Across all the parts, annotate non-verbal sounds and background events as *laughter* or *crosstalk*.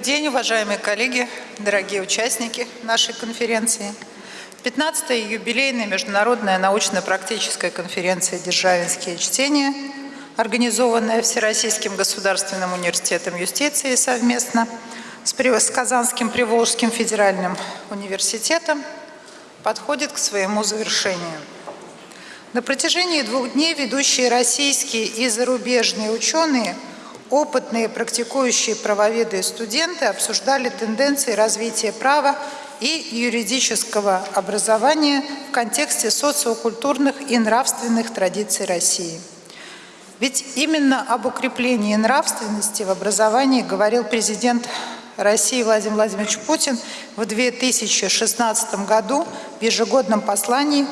день, уважаемые коллеги, дорогие участники нашей конференции. 15-я юбилейная международная научно-практическая конференция «Державинские чтения», организованная Всероссийским государственным университетом юстиции совместно с Казанским Приволжским федеральным университетом, подходит к своему завершению. На протяжении двух дней ведущие российские и зарубежные ученые – опытные практикующие правоведы и студенты обсуждали тенденции развития права и юридического образования в контексте социокультурных и нравственных традиций России. Ведь именно об укреплении нравственности в образовании говорил президент России Владимир Владимирович Путин в 2016 году в ежегодном послании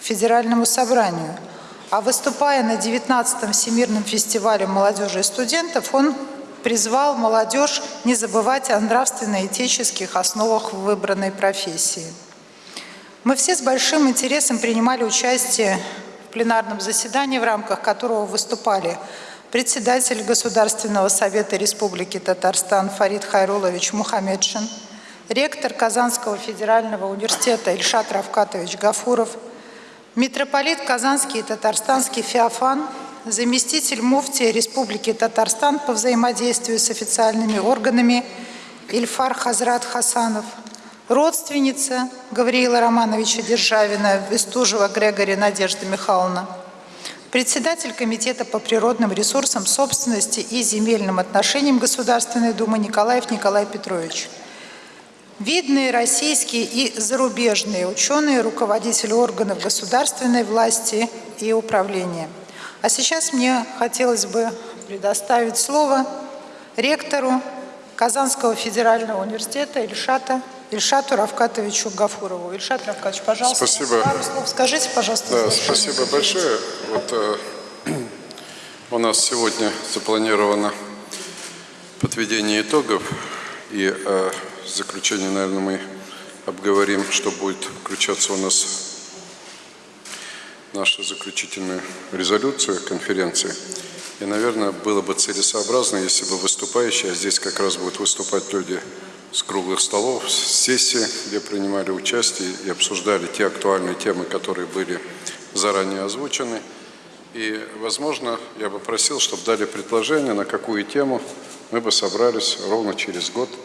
Федеральному собранию – а выступая на 19-м Всемирном фестивале молодежи и студентов, он призвал молодежь не забывать о нравственно-этических основах выбранной профессии. Мы все с большим интересом принимали участие в пленарном заседании, в рамках которого выступали председатель Государственного совета Республики Татарстан Фарид Хайрулович Мухаммедшин, ректор Казанского федерального университета Ильшат Равкатович Гафуров – Митрополит Казанский и Татарстанский Феофан, заместитель муфтия Республики Татарстан по взаимодействию с официальными органами Ильфар Хазрат Хасанов, родственница Гавриила Романовича Державина, Вестужева Грегори Надежда Михайловна, председатель Комитета по природным ресурсам, собственности и земельным отношениям Государственной Думы Николаев Николай Петрович – Видные российские и зарубежные ученые, руководители органов государственной власти и управления. А сейчас мне хотелось бы предоставить слово ректору Казанского федерального университета Ильшата Ильшату Равкатовичу Гафурову. Ильшат Равкатович, пожалуйста, спасибо. пару слов скажите, пожалуйста. Да, спасибо большое. Вот, э, *clears throat* у нас сегодня запланировано подведение итогов и э, в заключение, наверное, мы обговорим, что будет включаться у нас в нашу заключительную резолюцию конференции. И, наверное, было бы целесообразно, если бы выступающие, а здесь как раз будут выступать люди с круглых столов, с сессии, где принимали участие и обсуждали те актуальные темы, которые были заранее озвучены. И, возможно, я бы просил, чтобы дали предложение, на какую тему мы бы собрались ровно через год –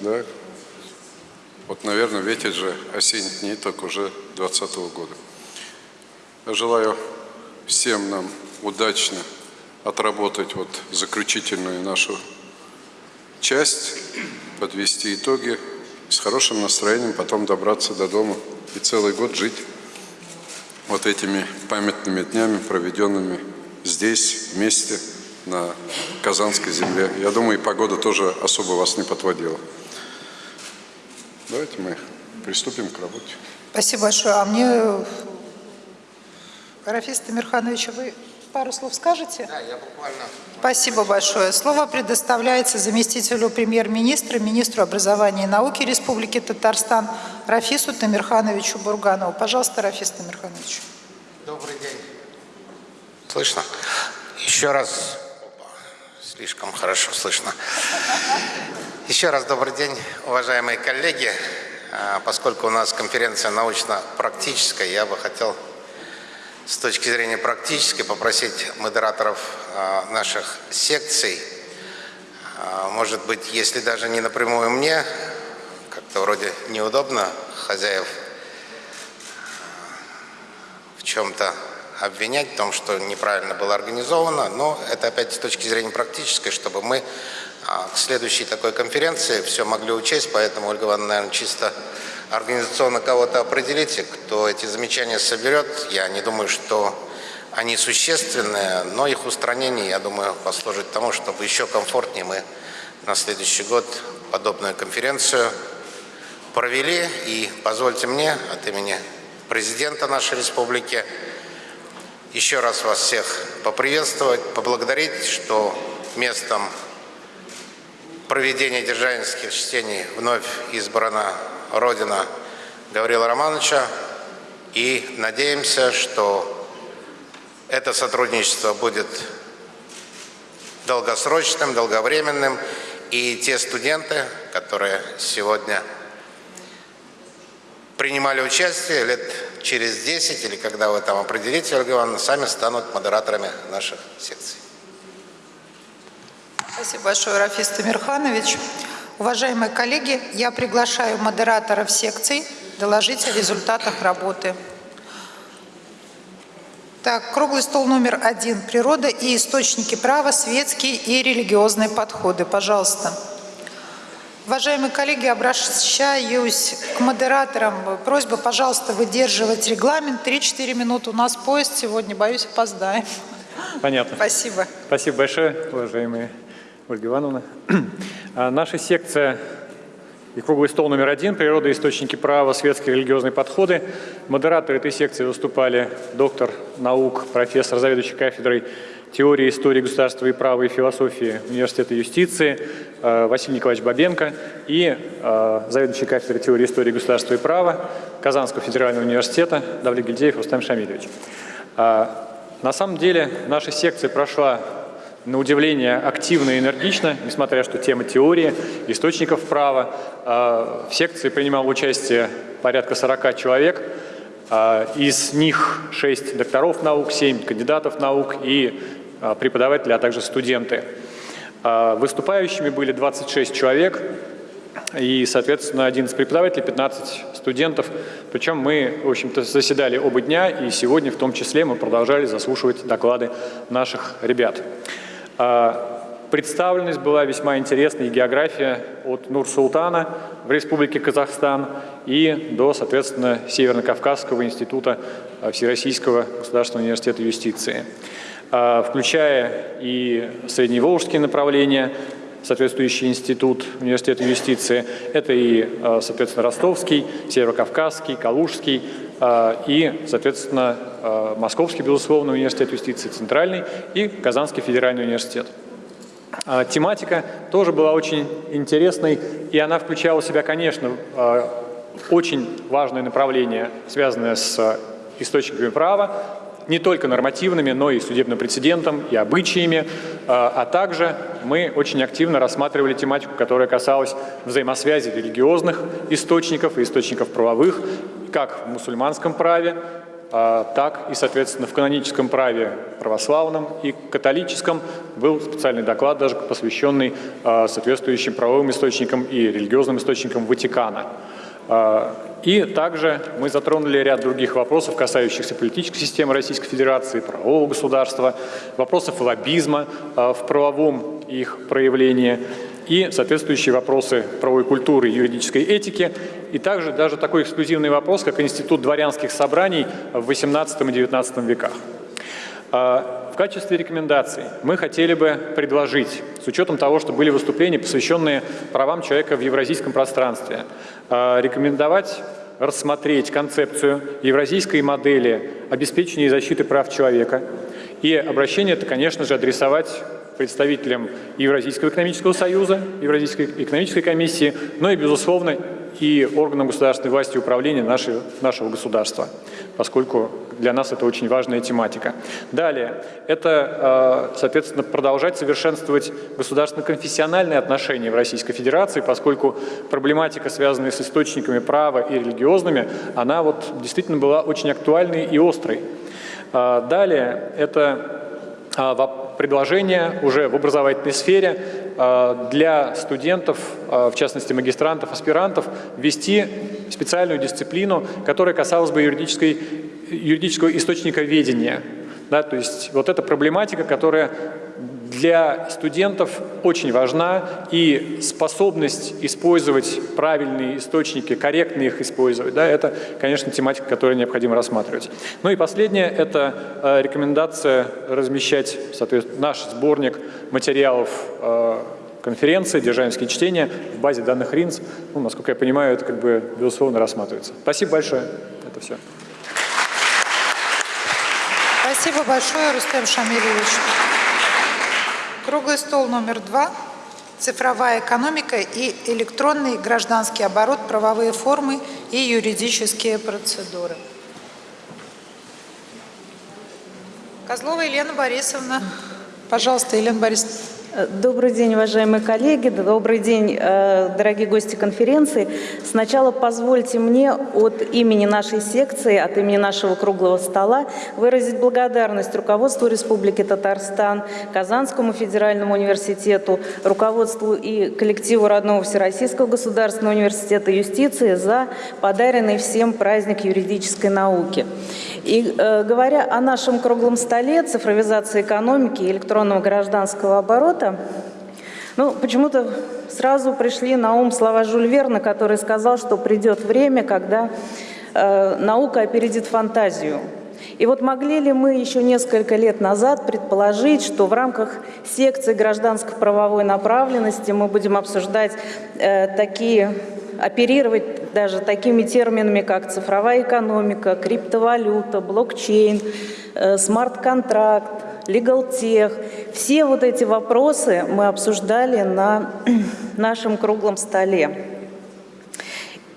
да? Вот, наверное, ветер же дней только уже 2020 года. Я желаю всем нам удачно отработать вот заключительную нашу часть, подвести итоги, с хорошим настроением потом добраться до дома и целый год жить вот этими памятными днями, проведенными здесь, вместе, на Казанской земле. Я думаю, и погода тоже особо вас не подводила. Давайте мы приступим к работе. Спасибо большое. А мне, Рафис Тамирханович, вы пару слов скажете? Да, я буквально... Спасибо большое. Слово предоставляется заместителю премьер-министра, министру образования и науки Республики Татарстан Рафису Тамирхановичу Бурганову. Пожалуйста, Рафис Тамирханович. Добрый день. Слышно? Еще раз Слишком хорошо слышно. Еще раз добрый день, уважаемые коллеги. А, поскольку у нас конференция научно-практическая, я бы хотел с точки зрения практической попросить модераторов а, наших секций, а, может быть, если даже не напрямую мне, как-то вроде неудобно хозяев в чем-то обвинять в том, что неправильно было организовано, но это опять с точки зрения практической, чтобы мы а, к следующей такой конференции все могли учесть, поэтому, Ольга Ивановна, наверное, чисто организационно кого-то определите, кто эти замечания соберет. Я не думаю, что они существенные, но их устранение, я думаю, послужит тому, чтобы еще комфортнее мы на следующий год подобную конференцию провели. И позвольте мне от имени президента нашей республики еще раз вас всех поприветствовать, поблагодарить, что местом проведения державинских чтений вновь избрана Родина Гаврила Романовича. И надеемся, что это сотрудничество будет долгосрочным, долговременным. И те студенты, которые сегодня принимали участие лет через 10 или когда вы там определите, Ольга Ивановна, сами станут модераторами наших секций. Спасибо большое, Рафис Тамирханович. Уважаемые коллеги, я приглашаю модераторов секций доложить о результатах работы. Так, круглый стол номер один. Природа и источники права, светские и религиозные подходы. Пожалуйста. Уважаемые коллеги, обращаюсь к модераторам. Просьба, пожалуйста, выдерживать регламент. 3-4 минуты. У нас поезд сегодня, боюсь, опоздаем. Понятно. Спасибо. Спасибо большое, уважаемые Ольга Ивановна. А, Наша секция и круглый стол номер один «Природа, источники права, светские религиозные подходы». Модераторы этой секции выступали доктор наук, профессор, заведующий кафедрой теории, истории государства и права и философии Университета юстиции э, Василий Николаевич Бабенко и э, заведующий кафедрой теории, истории государства и права Казанского федерального университета Давлет Гильдеев Рустам Шамильевич. А, На самом деле наша секция прошла на удивление активно и энергично, несмотря что тема теории, источников права. А, В секции принимало участие порядка 40 человек, а, из них 6 докторов наук, 7 кандидатов наук и а, преподаватели, а также студенты. Выступающими были 26 человек, и, соответственно, 11 преподавателей, 15 студентов. Причем мы, в общем-то, заседали оба дня, и сегодня в том числе мы продолжали заслушивать доклады наших ребят. А, Представленность была весьма интересной, и география от Нур-Султана в Республике Казахстан и до, соответственно, Северно-Кавказского института а, Всероссийского государственного университета юстиции, А, включая и средневолжские направления, соответствующий институт университета юстиции. Это и, соответственно, Ростовский, Северокавказский, Калужский и, соответственно, а, Московский, безусловно, университет юстиции центральный и Казанский федеральный университет. А, Тематика тоже была очень интересной, и она включала в себя, конечно, а, очень важное направление, связанное с а, источниками права, не только нормативными, но и судебным прецедентом, и обычаями, а а также мы очень активно рассматривали тематику, которая касалась взаимосвязи религиозных источников и источников правовых, как в мусульманском праве, а, так и, соответственно, в каноническом праве православном и католическом был специальный доклад, даже посвященный а, соответствующим правовым источникам и религиозным источникам Ватикана. И также мы затронули ряд других вопросов, касающихся политической системы Российской Федерации, правового государства, вопросов лоббизма а, в правовом их проявлении и соответствующие вопросы правовой культуры и юридической этики, и также даже такой эксклюзивный вопрос, как институт дворянских собраний в XVIII и XIX веках. А, В качестве рекомендаций мы хотели бы предложить, с учетом того, что были выступления, посвященные правам человека в евразийском пространстве, рекомендовать рассмотреть концепцию евразийской модели обеспечения и защиты прав человека. И обращение это, конечно же, адресовать представителям Евразийского экономического союза, Евразийской экономической комиссии, но и, безусловно, и органам государственной власти и управления нашего, нашего государства, поскольку для нас это очень важная тематика. Далее, это, э, соответственно, продолжать совершенствовать государственно-конфессиональные отношения в Российской Федерации, поскольку проблематика, связанная с источниками права и религиозными, она вот действительно была очень актуальной и острой. А, Далее, это предложение уже в образовательной сфере а, для студентов, а, в частности магистрантов, аспирантов, ввести специальную дисциплину, которая касалась бы юридической, юридического источника ведения. Да, то есть вот эта проблематика, которая для студентов очень важна, и способность использовать правильные источники, корректно их использовать, да, это, конечно, тематика, которую необходимо рассматривать. Ну и последнее – это э, рекомендация размещать, соответственно, наш сборник материалов э, конференции «Державинские чтения» в базе данных РИНС. Ну, насколько я понимаю, это как бы, безусловно, рассматривается. Спасибо большое. Это все. Спасибо большое, Рустем Шамильевич. Круглый стол номер два. Цифровая экономика и электронный гражданский оборот, правовые формы и юридические процедуры. Козлова Елена Борисовна. Пожалуйста, Елена Борисовна. Добрый день, уважаемые коллеги, добрый день, э, дорогие гости конференции. Сначала позвольте мне от имени нашей секции, от имени нашего круглого стола выразить благодарность руководству Республики Татарстан, Казанскому федеральному университету, руководству и коллективу родного Всероссийского государственного университета юстиции за подаренный всем праздник юридической науки. И э, говоря о нашем круглом столе цифровизации экономики и электронного гражданского оборота, года, ну, почему-то сразу пришли на ум слова Жюль Верна, который сказал, что придет время, когда э, наука опередит фантазию. И вот могли ли мы еще несколько лет назад предположить, что в рамках секции гражданско-правовой направленности мы будем обсуждать э, такие, оперировать даже такими терминами, как цифровая экономика, криптовалюта, блокчейн, э, смарт-контракт, tech. Все вот эти вопросы мы обсуждали на *clears throat* нашем круглом столе.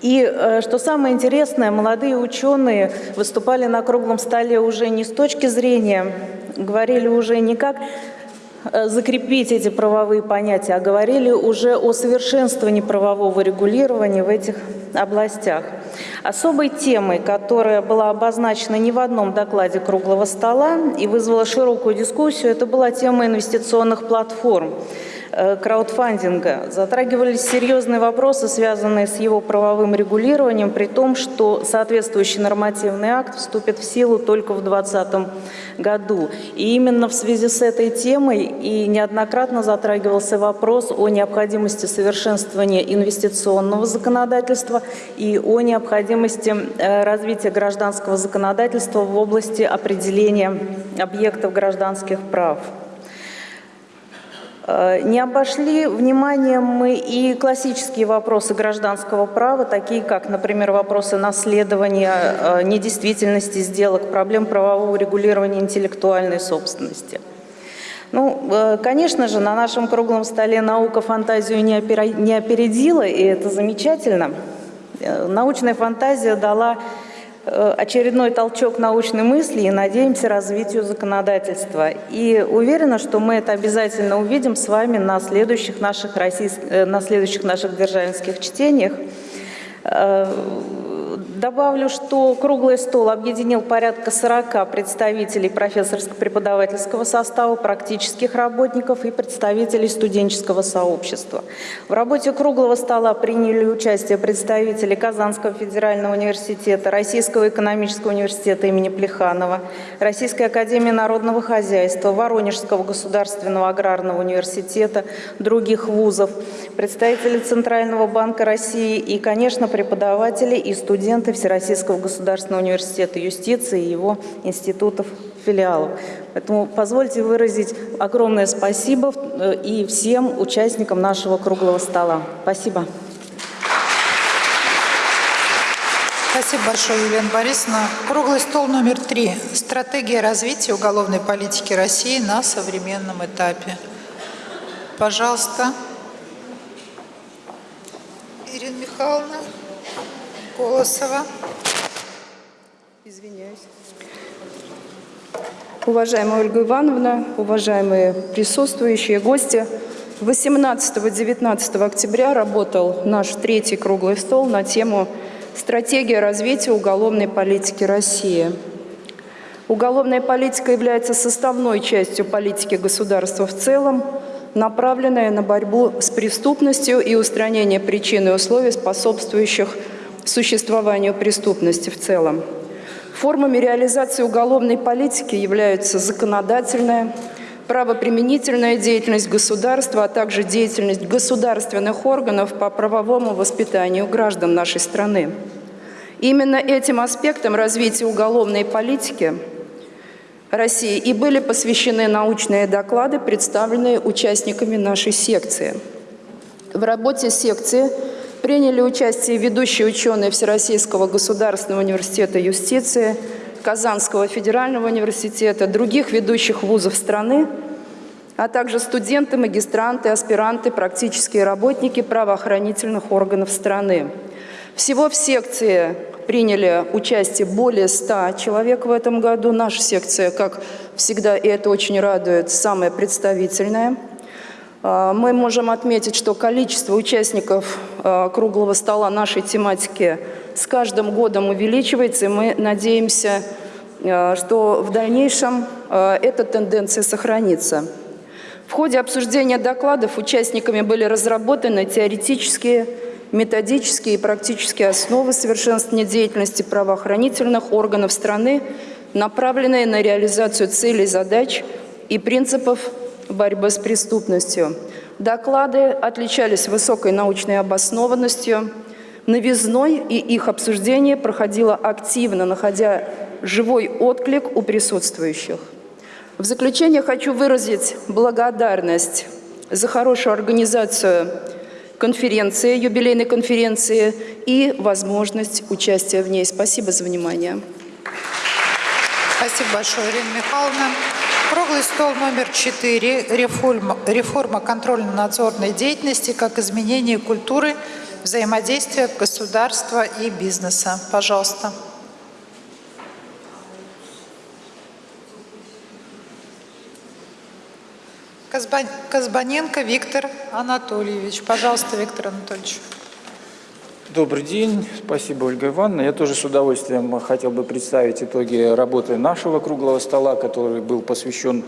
И э, что самое интересное, молодые ученые выступали на круглом столе уже не с точки зрения, говорили уже не как закрепить эти правовые понятия, а говорили уже о совершенствовании правового регулирования в этих областях. Особой темой, которая была обозначена не в одном докладе круглого стола и вызвала широкую дискуссию, это была тема инвестиционных платформ. Э, краудфандинга. Затрагивались серьезные вопросы, связанные с его правовым регулированием, при том, что соответствующий нормативный акт вступит в силу только в 2020 году. И именно в связи с этой темой и неоднократно затрагивался вопрос о необходимости совершенствования инвестиционного законодательства и о необходимости э, развития гражданского законодательства в области определения объектов гражданских прав. Э, не обошли вниманием мы и классические вопросы гражданского права, такие как, например, вопросы наследования, э, недействительности сделок, проблем правового регулирования интеллектуальной собственности. Ну, э, конечно же, на нашем круглом столе наука фантазию не опередила, и это замечательно. Научная фантазия дала очередной толчок научной мысли и надеемся развитию законодательства. И уверена, что мы это обязательно увидим с вами на следующих наших, российских, э, на следующих наших державинских чтениях. Добавлю, что круглый стол объединил порядка 40 представителей профессорско-преподавательского состава, практических работников и представителей студенческого сообщества. В работе круглого стола приняли участие представители Казанского федерального университета, Российского экономического университета имени Плеханова, Российской академии народного хозяйства, Воронежского государственного аграрного университета, других вузов, представители Центрального банка России и, конечно, преподаватели и студенты студенты Всероссийского государственного университета юстиции и его институтов, филиалов. Поэтому позвольте выразить огромное спасибо э, и всем участникам нашего круглого стола. Спасибо. Спасибо большое, Елена Борисовна. Круглый стол номер три. Стратегия развития уголовной политики России на современном этапе. Пожалуйста. Ирина Михайловна. Колосова. Извиняюсь. Уважаемая Ольга Ивановна, уважаемые присутствующие гости, 18-19 октября работал наш третий круглый стол на тему «Стратегия развития уголовной политики России». Уголовная политика является составной частью политики государства в целом, направленная на борьбу с преступностью и устранение причин и условий, способствующих существованию преступности в целом. Формами реализации уголовной политики являются законодательная, правоприменительная деятельность государства, а также деятельность государственных органов по правовому воспитанию граждан нашей страны. Именно этим аспектам развития уголовной политики России и были посвящены научные доклады, представленные участниками нашей секции. В работе секции – Приняли участие ведущие ученые Всероссийского государственного университета юстиции, Казанского федерального университета, других ведущих вузов страны, а также студенты, магистранты, аспиранты, практические работники правоохранительных органов страны. Всего в секции приняли участие более 100 человек в этом году. Наша секция, как всегда, и это очень радует, самая представительная – Мы можем отметить, что количество участников а, круглого стола нашей тематики с каждым годом увеличивается, и мы надеемся, а, что в дальнейшем а, эта тенденция сохранится. В ходе обсуждения докладов участниками были разработаны теоретические, методические и практические основы совершенствования деятельности правоохранительных органов страны, направленные на реализацию целей, задач и принципов борьбы с преступностью. Доклады отличались высокой научной обоснованностью, новизной, и их обсуждение проходило активно, находя живой отклик у присутствующих. В заключение хочу выразить благодарность за хорошую организацию конференции, юбилейной конференции и возможность участия в ней. Спасибо за внимание. Спасибо большое, Ирина Михайловна. Круглый стол номер 4. Реформа, реформа контрольно-надзорной деятельности как изменение культуры взаимодействия государства и бизнеса. Пожалуйста. Казба- Казбаненко Виктор Анатольевич. Пожалуйста, Виктор Анатольевич. Добрый день, спасибо, Ольга Ивановна. Я тоже с удовольствием хотел бы представить итоги работы нашего круглого стола, который был посвящен,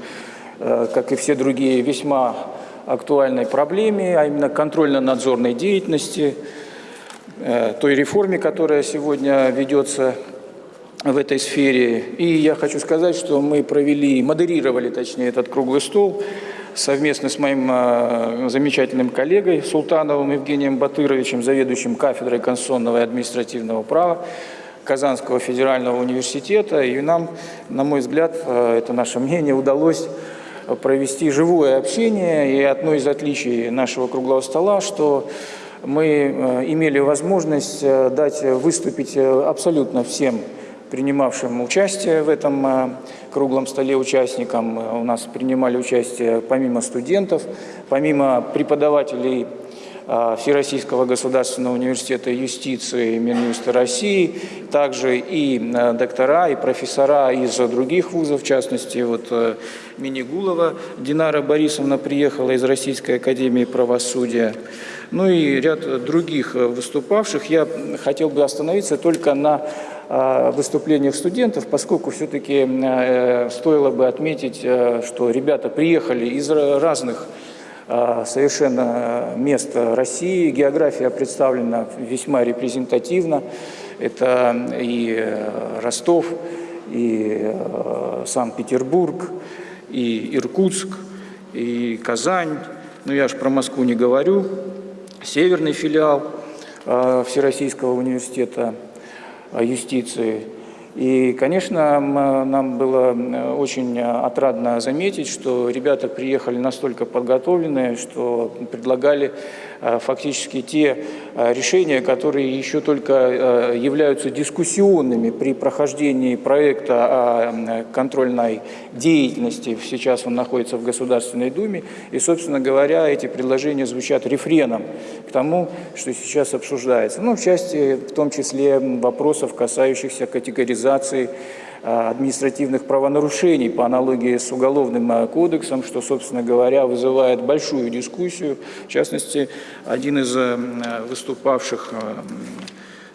э, как и все другие, весьма актуальной проблеме, а именно контрольно-надзорной деятельности, э, той реформе, которая сегодня ведется в этой сфере. И я хочу сказать, что мы провели, модерировали, точнее, этот круглый стол совместно с моим э, замечательным коллегой Султановым Евгением Батыровичем, заведующим кафедрой конституционного и административного права Казанского федерального университета. И нам, на мой взгляд, э, это наше мнение, удалось провести живое общение. И одно из отличий нашего круглого стола, что мы э, имели возможность дать выступить абсолютно всем принимавшим участие в этом э, круглом столе участникам. Э, У нас принимали участие помимо студентов, помимо преподавателей э, Всероссийского государственного университета юстиции Минюста России, также и э, доктора, и профессора из других вузов, в частности, вот э, Минигулова Динара Борисовна приехала из Российской академии правосудия, ну и ряд других э, выступавших. Я хотел бы остановиться только на выступлениях студентов, поскольку все-таки э, стоило бы отметить, э, что ребята приехали из ра- разных э, совершенно мест России. География представлена весьма репрезентативно. Это и Ростов, и Санкт-Петербург, и Иркутск, и Казань. Ну, я же про Москву не говорю. Северный филиал Всероссийского университета юстиции. И, конечно, нам было очень отрадно заметить, что ребята приехали настолько подготовленные, что предлагали э, фактически те э, решения, которые еще только э, являются дискуссионными при прохождении проекта контрольной деятельности. Сейчас он находится в Государственной Думе. И, собственно говоря, эти предложения звучат рефреном к тому, что сейчас обсуждается. Ну, в части, в том числе, вопросов, касающихся категоризации э, административных правонарушений по аналогии с Уголовным э, кодексом, что, собственно говоря, вызывает большую дискуссию. В частности, один из э, выступавших э,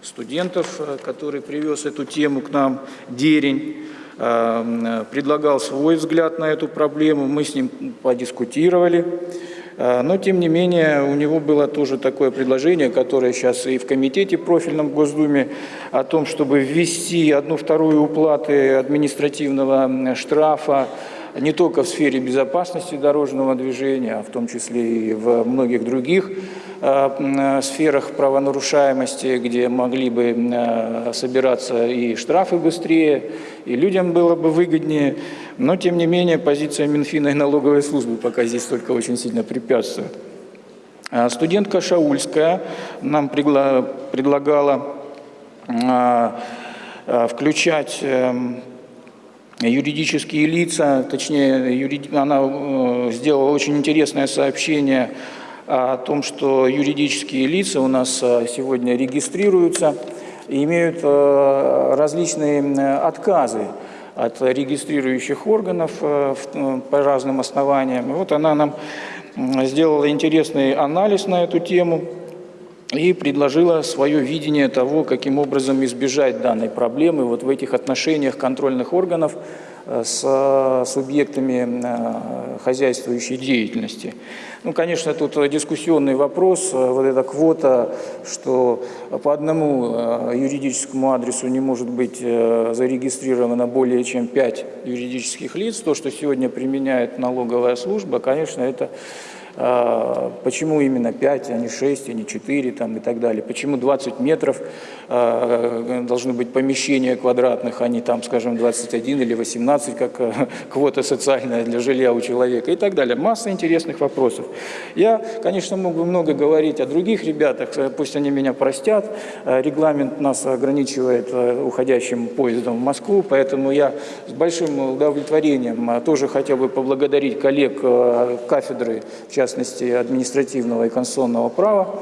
студентов, э, который привез эту тему к нам, Дерень, э, предлагал свой взгляд на эту проблему, мы с ним подискутировали. Э, Но, тем не менее, у него было тоже такое предложение, которое сейчас и в комитете профильном в Госдуме, о том, чтобы ввести одну-вторую уплаты административного штрафа не только в сфере безопасности дорожного движения, а в том числе и в многих других сферах правонарушаемости, где могли бы э, собираться и штрафы быстрее, и людям было бы выгоднее. Но, тем не менее, позиция Минфина и налоговой службы пока здесь только очень сильно препятствует. А Студентка Шаульская нам предлагала а, а, включать эм, юридические лица, точнее, она э, сделала очень интересное сообщение о том, что юридические лица у нас э, сегодня регистрируются и имеют э, различные отказы от регистрирующих органов э, по разным основаниям. Вот она нам сделала интересный анализ на эту тему и предложила свое видение того, каким образом избежать данной проблемы вот в этих отношениях контрольных органов с э, субъектами э, хозяйствующей деятельности. Ну, конечно, тут дискуссионный вопрос, вот эта квота, что по одному юридическому адресу не может быть зарегистрировано более чем 5 юридических лиц, то, что сегодня применяет налоговая служба, конечно, это почему именно 5, а не 6, а не 4 там, и так далее, почему 20 метров а, должны быть помещения квадратных, а не там, скажем, 21 или 18, как э, *laughs* квота социальная для жилья у человека и так далее. Масса интересных вопросов. Я, конечно, мог бы много говорить о других ребятах, э, пусть они меня простят. Э, регламент нас ограничивает уходящим поездом в Москву, поэтому я с большим удовлетворением тоже хотел бы поблагодарить коллег кафедры, в частности, административного и конституционного права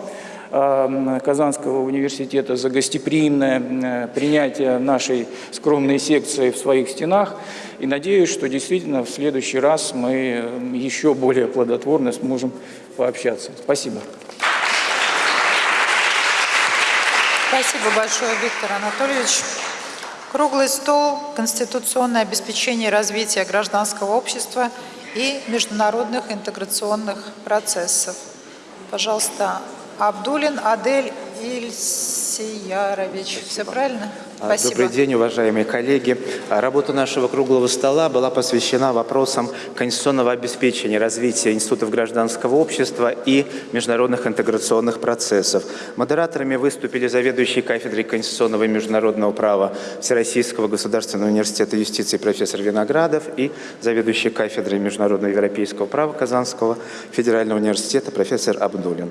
э, Казанского университета за гостеприимное э, принятие нашей скромной секции в своих стенах. И надеюсь, что действительно в следующий раз мы э, еще более плодотворно сможем пообщаться. Спасибо. Спасибо большое, Виктор Анатольевич. Круглый стол «Конституционное обеспечение развития гражданского общества» и международных интеграционных процессов. Пожалуйста, Абдулин Адель Ильсиярович. Все правильно? А, Спасибо. Добрый день, уважаемые коллеги. А, работа нашего круглого стола была посвящена вопросам конституционного обеспечения развития институтов гражданского общества и международных интеграционных процессов. Модераторами выступили заведующий кафедрой конституционного и международного права Всероссийского государственного университета юстиции профессор Виноградов и заведующий кафедрой международного европейского права Казанского федерального университета профессор Абдулин.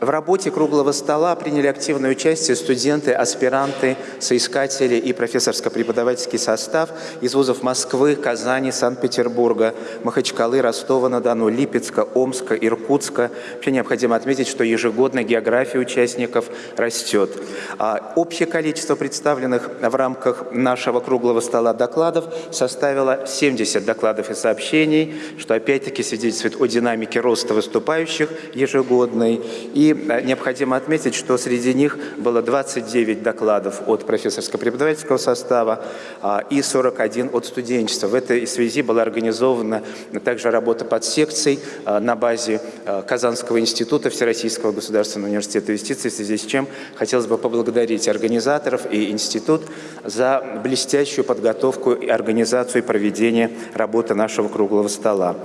В работе круглого стола приняли активное участие студенты, аспиранты, соискатели и профессорско-преподавательский состав из вузов Москвы, Казани, Санкт-Петербурга, Махачкалы, Ростова-на-Дону, Липецка, Омска, Иркутска. Вообще необходимо отметить, что ежегодно география участников растет. А общее количество представленных в рамках нашего круглого стола докладов составило 70 докладов и сообщений, что опять-таки свидетельствует о динамике роста выступающих ежегодной и Э, необходимо отметить, что среди них было 29 докладов от профессорско-преподавательского состава а, и 41 от студенчества. В этой связи была организована также работа под секцией а, на базе а, Казанского института Всероссийского государственного университета юстиции, в связи с чем хотелось бы поблагодарить организаторов и институт за блестящую подготовку и организацию и проведение работы нашего круглого стола.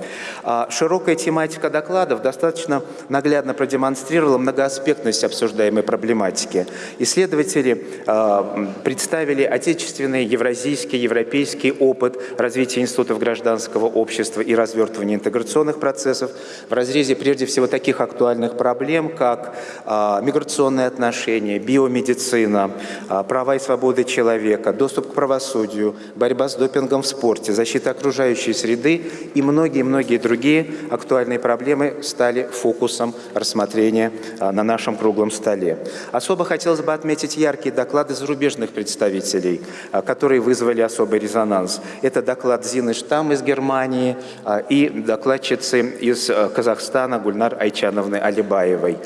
Широкая тематика докладов достаточно наглядно продемонстрировала подчеркивала многоаспектность обсуждаемой проблематики. Исследователи э, представили отечественный, евразийский, европейский опыт развития институтов гражданского общества и развертывания интеграционных процессов в разрезе прежде всего таких актуальных проблем, как э, миграционные отношения, биомедицина, э, права и свободы человека, доступ к правосудию, борьба с допингом в спорте, защита окружающей среды и многие-многие другие актуальные проблемы стали фокусом рассмотрения а, на нашем круглом столе. Особо хотелось бы отметить яркие доклады зарубежных представителей, а, которые вызвали особый резонанс. Это доклад Зины Штам из Германии а, и докладчицы из Казахстана Гульнар Айчановны Алибаевой.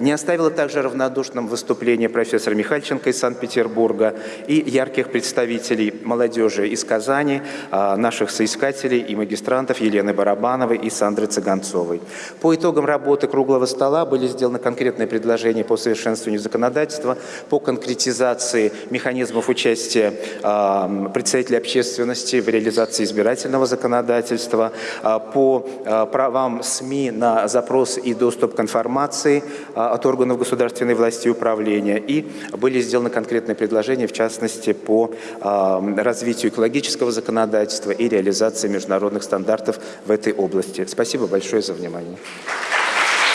Не оставило также равнодушным выступление профессора Михальченко из Санкт-Петербурга и ярких представителей молодежи из Казани, наших соискателей и магистрантов Елены Барабановой и Сандры Цыганцовой. По итогам работы круглого стола были сделаны конкретные предложения по совершенствованию законодательства, по конкретизации механизмов участия э, представителей общественности в реализации избирательного законодательства, э, по э, правам СМИ на запрос и доступ к информации от органов государственной власти и управления. И были сделаны конкретные предложения, в частности, по развитию экологического законодательства и реализации международных стандартов в этой области. Спасибо большое за внимание.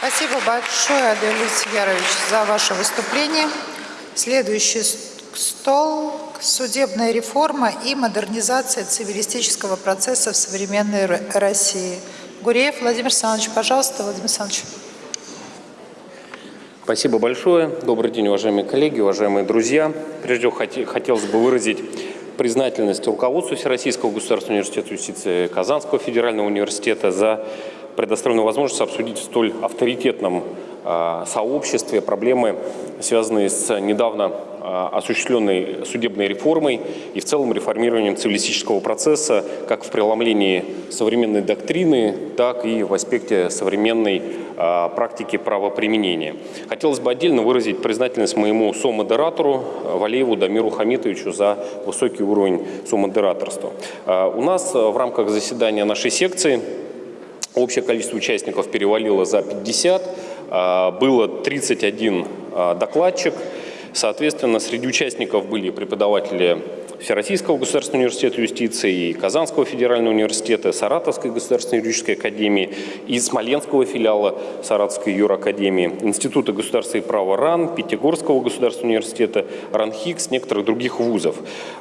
Спасибо большое, Аделис Ярович, за ваше выступление. Следующий стол – судебная реформа и модернизация цивилистического процесса в современной России. Гуреев Владимир Александрович, пожалуйста, Владимир Александрович. Спасибо большое. Добрый день, уважаемые коллеги, уважаемые друзья. Прежде всего, хотелось бы выразить признательность руководству Всероссийского государственного университета юстиции Казанского федерального университета за предоставленную возможность обсудить в столь авторитетном сообществе проблемы, связанные с недавно осуществленной судебной реформой и в целом реформированием цивилистического процесса как в преломлении современной доктрины, так и в аспекте современной практики правоприменения. Хотелось бы отдельно выразить признательность моему сомодератору Валееву Дамиру Хамитовичу за высокий уровень сомодераторства. У нас в рамках заседания нашей секции общее количество участников перевалило за 50, было 31 докладчик. Соответственно, среди участников были преподаватели Всероссийского государственного университета юстиции, и Казанского федерального университета, Саратовской государственной юридической академии и Смоленского филиала Саратовской юракадемии, Института государства и права РАН, Пятигорского государственного университета, РАНХИКС, некоторых других вузов.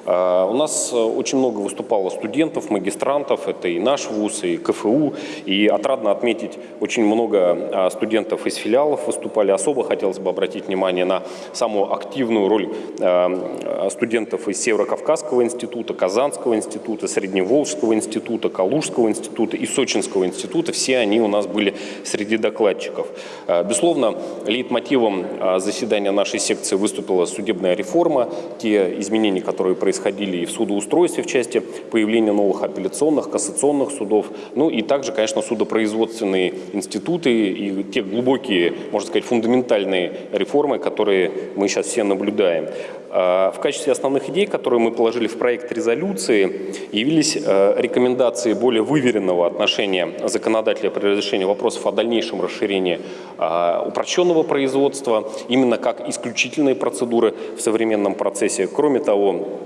А, у нас очень много выступало студентов, магистрантов, это и наш вуз, и КФУ, и отрадно отметить, очень много а, студентов из филиалов выступали. Особо хотелось бы обратить внимание на самую активную роль а, студентов из Северо-Кавказа, Кавказского института, Казанского института, Средневолжского института, Калужского института и Сочинского института. Все они у нас были среди докладчиков. Э, безусловно, лейтмотивом э, заседания нашей секции выступила судебная реформа, те изменения, которые происходили и в судоустройстве в части появления новых апелляционных, кассационных судов, ну и также, конечно, судопроизводственные институты и те глубокие, можно сказать, фундаментальные реформы, которые мы сейчас все наблюдаем. Э, в качестве основных идей, которые мы положили в проект резолюции, явились э, рекомендации более выверенного отношения законодателя при разрешении вопросов о дальнейшем расширении э, упрощенного производства, именно как исключительные процедуры в современном процессе. Кроме того,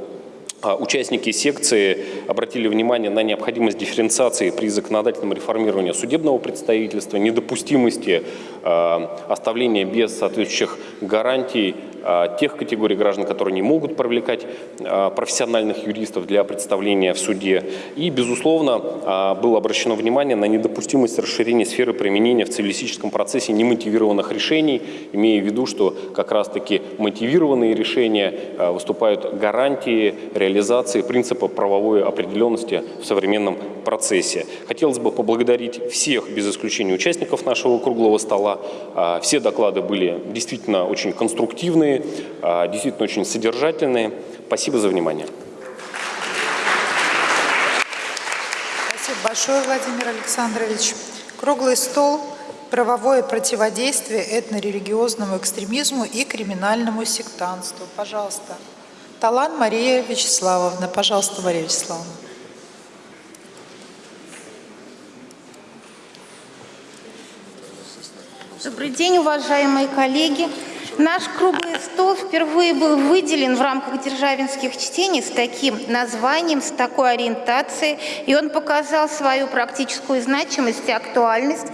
Участники секции обратили внимание на необходимость дифференциации при законодательном реформировании судебного представительства, недопустимости оставления без соответствующих гарантий а, тех категорий граждан, которые не могут привлекать а, профессиональных юристов для представления в суде. И, безусловно, а, было обращено внимание на недопустимость расширения сферы применения в цивилистическом процессе немотивированных решений, имея в виду, что как раз-таки мотивированные решения выступают гарантией реализации принципа правовой определенности в современном процессе. Хотелось бы поблагодарить всех, без исключения участников нашего круглого стола. Все доклады были действительно очень конструктивные, полезные, а, действительно очень содержательные. Спасибо за внимание. Спасибо большое, Владимир Александрович. Круглый стол правовое противодействие этнорелигиозному экстремизму и криминальному сектантству. Пожалуйста. Талан Мария Вячеславовна. Пожалуйста, Мария Вячеславовна. Добрый день, уважаемые коллеги. Наш круглый стол впервые был выделен в рамках державинских чтений с таким названием, с такой ориентацией, и он показал свою практическую значимость и актуальность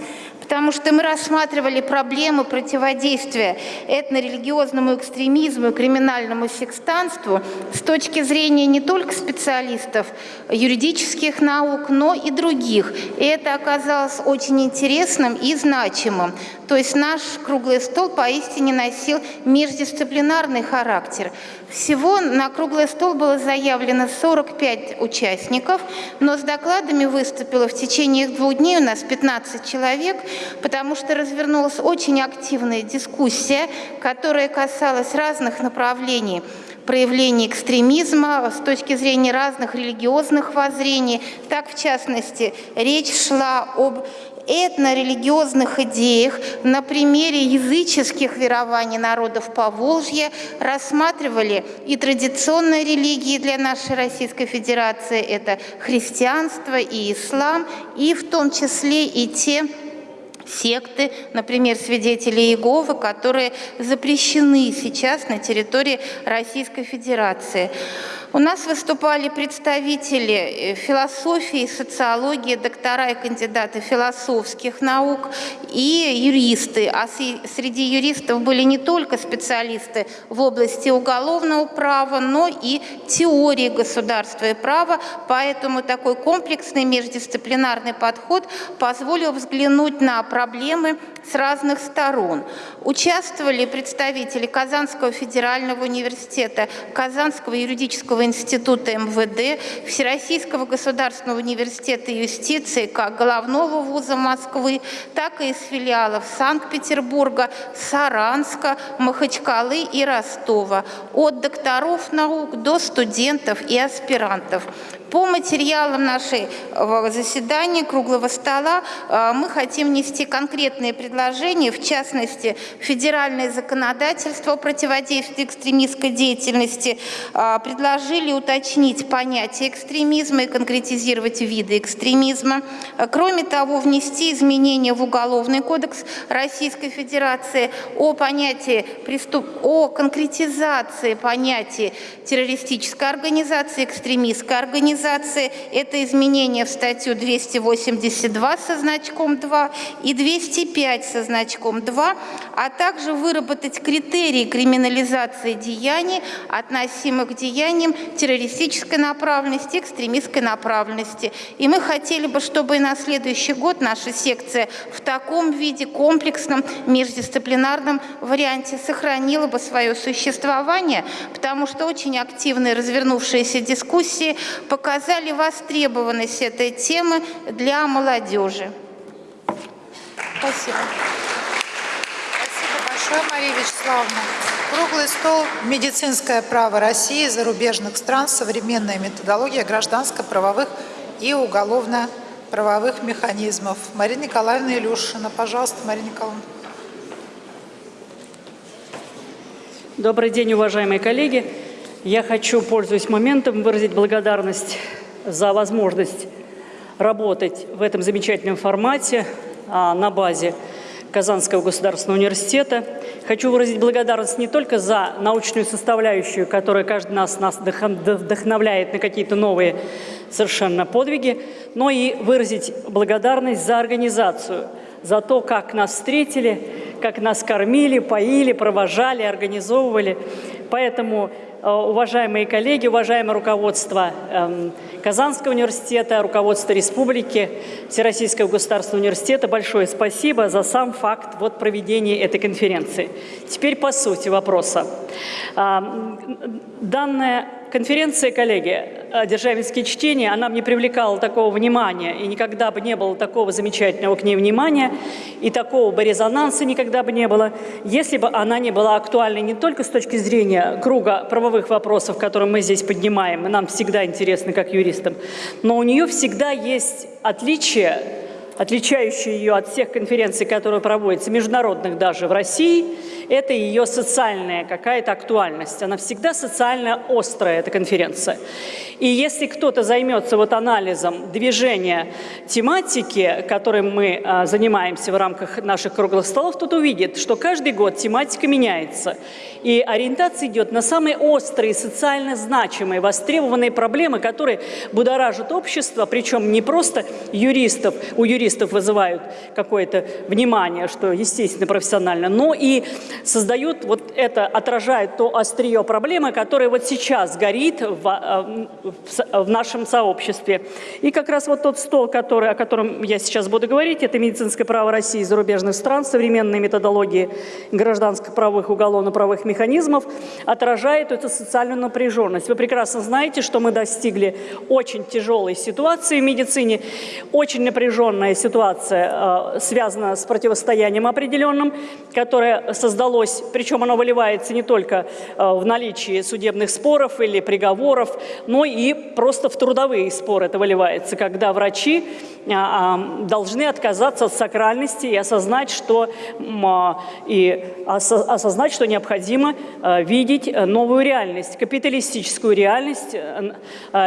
потому что мы рассматривали проблемы противодействия этнорелигиозному экстремизму и криминальному секстанству с точки зрения не только специалистов юридических наук, но и других. И это оказалось очень интересным и значимым. То есть наш круглый стол поистине носил междисциплинарный характер. Всего на круглый стол было заявлено 45 участников, но с докладами выступило в течение двух дней у нас 15 человек, потому что развернулась очень активная дискуссия, которая касалась разных направлений проявлений экстремизма с точки зрения разных религиозных воззрений. Так, в частности, речь шла об этнорелигиозных идеях на примере языческих верований народов Поволжья рассматривали и традиционные религии для нашей Российской Федерации, это христианство и ислам, и в том числе и те секты, например, свидетели Иеговы, которые запрещены сейчас на территории Российской Федерации. У нас выступали представители э, философии, социологии, доктора и кандидаты философских наук и юристы. А среди юристов были не только специалисты в области уголовного права, но и теории государства и права. Поэтому такой комплексный междисциплинарный подход позволил взглянуть на проблемы с разных сторон. Участвовали представители Казанского федерального университета, Казанского юридического института МВД, Всероссийского государственного университета юстиции как головного вуза Москвы, так и из филиалов Санкт-Петербурга, Саранска, Махачкалы и Ростова, от докторов наук до студентов и аспирантов. По материалам нашего заседания круглого стола э, мы хотим внести конкретные предложения, в частности, федеральное законодательство о противодействии экстремистской деятельности э, предложили уточнить понятие экстремизма и конкретизировать виды экстремизма. Э, кроме того, внести изменения в Уголовный кодекс Российской Федерации о понятии преступ... о конкретизации понятия террористической организации, экстремистской организации, организации – это изменение в статью 282 со значком 2 и 205 со значком 2, а также выработать критерии криминализации деяний, относимых к деяниям террористической направленности, экстремистской направленности. И мы хотели бы, чтобы и на следующий год наша секция в таком виде, комплексном, междисциплинарном варианте сохранила бы свое существование, потому что очень активные развернувшиеся дискуссии показали, показали востребованность этой темы для молодежи. Спасибо. Спасибо большое, Мария Вячеславовна. Круглый стол «Медицинское право России, зарубежных стран, современная методология гражданско-правовых и уголовно-правовых механизмов». Марина Николаевна Илюшина. Пожалуйста, Марина Николаевна. Добрый день, уважаемые коллеги. Я хочу, пользуясь моментом, выразить благодарность за возможность работать в этом замечательном формате а, на базе Казанского государственного университета. Хочу выразить благодарность не только за научную составляющую, которая каждый нас, нас вдохновляет на какие-то новые совершенно подвиги, но и выразить благодарность за организацию, за то, как нас встретили, как нас кормили, поили, провожали, организовывали. Поэтому уважаемые коллеги, уважаемое руководство эм, Казанского университета, руководство республики, Всероссийского государственного университета, большое спасибо за сам факт вот проведения этой конференции. Теперь по сути вопроса. Данная конференция, коллеги, «Державинские чтения», она бы не привлекала такого внимания, и никогда бы не было такого замечательного к ней внимания, и такого бы резонанса никогда бы не было, если бы она не была актуальной не только с точки зрения круга правовых вопросов, которые мы здесь поднимаем, и нам всегда интересно как юристам, но у нее всегда есть отличие, отличающее ее от всех конференций, которые проводятся, международных даже в России – это ее социальная какая-то актуальность. Она всегда социально острая, эта конференция. И если кто-то займется вот анализом движения тематики, которым мы а, занимаемся в рамках наших круглых столов, тот увидит, что каждый год тематика меняется. И ориентация идет на самые острые, социально значимые, востребованные проблемы, которые будоражат общество, причем не просто юристов, у юристов вызывают какое-то внимание, что естественно профессионально, но и создают, вот это отражает то острие проблемы, которое вот сейчас горит в, э, в нашем сообществе. И как раз вот тот стол, который, о котором я сейчас буду говорить, это медицинское право России и зарубежных стран, современные методологии гражданско-правовых уголовно-правовых механизмов, отражает эту социальную напряженность. Вы прекрасно знаете, что мы достигли очень тяжелой ситуации в медицине, очень напряженная ситуация э, связана с противостоянием определенным, которое создало удалось, причем оно выливается не только э, в наличии судебных споров или приговоров, но и просто в трудовые споры это выливается, когда врачи а, должны отказаться от сакральности и осознать, что, и осознать, что необходимо видеть новую реальность, капиталистическую реальность.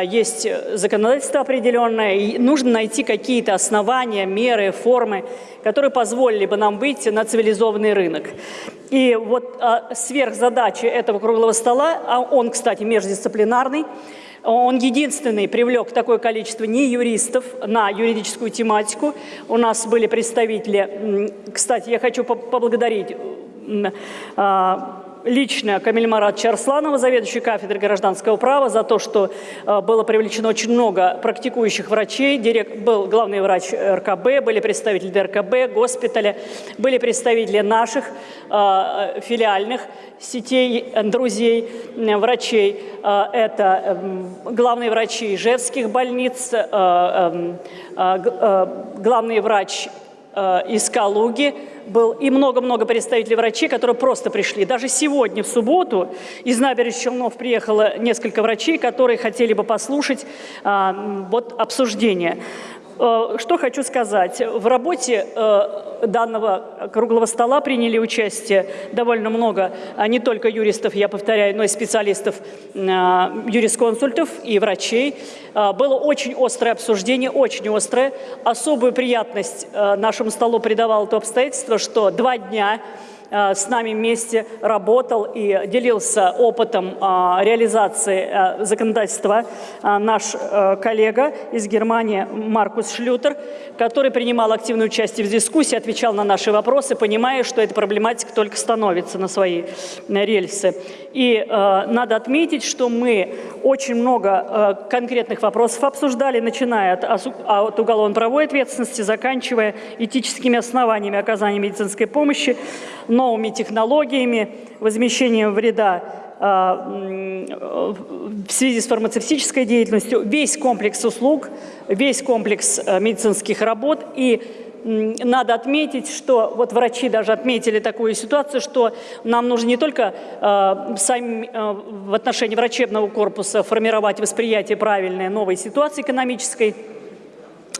Есть законодательство определенное, и нужно найти какие-то основания, меры, формы, которые позволили бы нам выйти на цивилизованный рынок. И вот а, сверхзадача этого круглого стола, а он, кстати, междисциплинарный, он единственный привлек такое количество не юристов на юридическую тематику. У нас были представители, кстати, я хочу поблагодарить а, лично Камиль Марат Чарсланова, заведующий кафедрой гражданского права, за то, что э, было привлечено очень много практикующих врачей. Директ, был главный врач РКБ, были представители ДРКБ, госпиталя, были представители наших э, филиальных сетей друзей врачей. Это эм, главные врачи Ижевских больниц, эм, главный врач из Калуги, был и много-много представителей врачей, которые просто пришли. Даже сегодня, в субботу, из набережных Челнов приехало несколько врачей, которые хотели бы послушать а, вот обсуждение. Э, что хочу сказать. В работе э, данного круглого стола приняли участие довольно много а не только юристов, я повторяю, но и специалистов, э, юрисконсультов и врачей. Было очень острое обсуждение, очень острое. Особую приятность нашему столу придавало то обстоятельство, что два дня с нами вместе работал и делился опытом э, реализации э, законодательства наш коллега из Германии Маркус Шлютер, который принимал активное участие в дискуссии, отвечал на наши вопросы, понимая, что эта проблематика только становится на свои рельсы. И надо отметить, что мы очень много конкретных вопросов обсуждали, начиная от уголовно-правовой ответственности, заканчивая этическими основаниями оказания медицинской помощи, новыми технологиями, возмещением вреда а, в связи с фармацевтической деятельностью, весь комплекс услуг, весь комплекс э, медицинских работ. И надо отметить, что вот врачи даже отметили такую ситуацию, что нам нужно не только э, сами, э, в отношении врачебного корпуса формировать восприятие правильной новой ситуации экономической,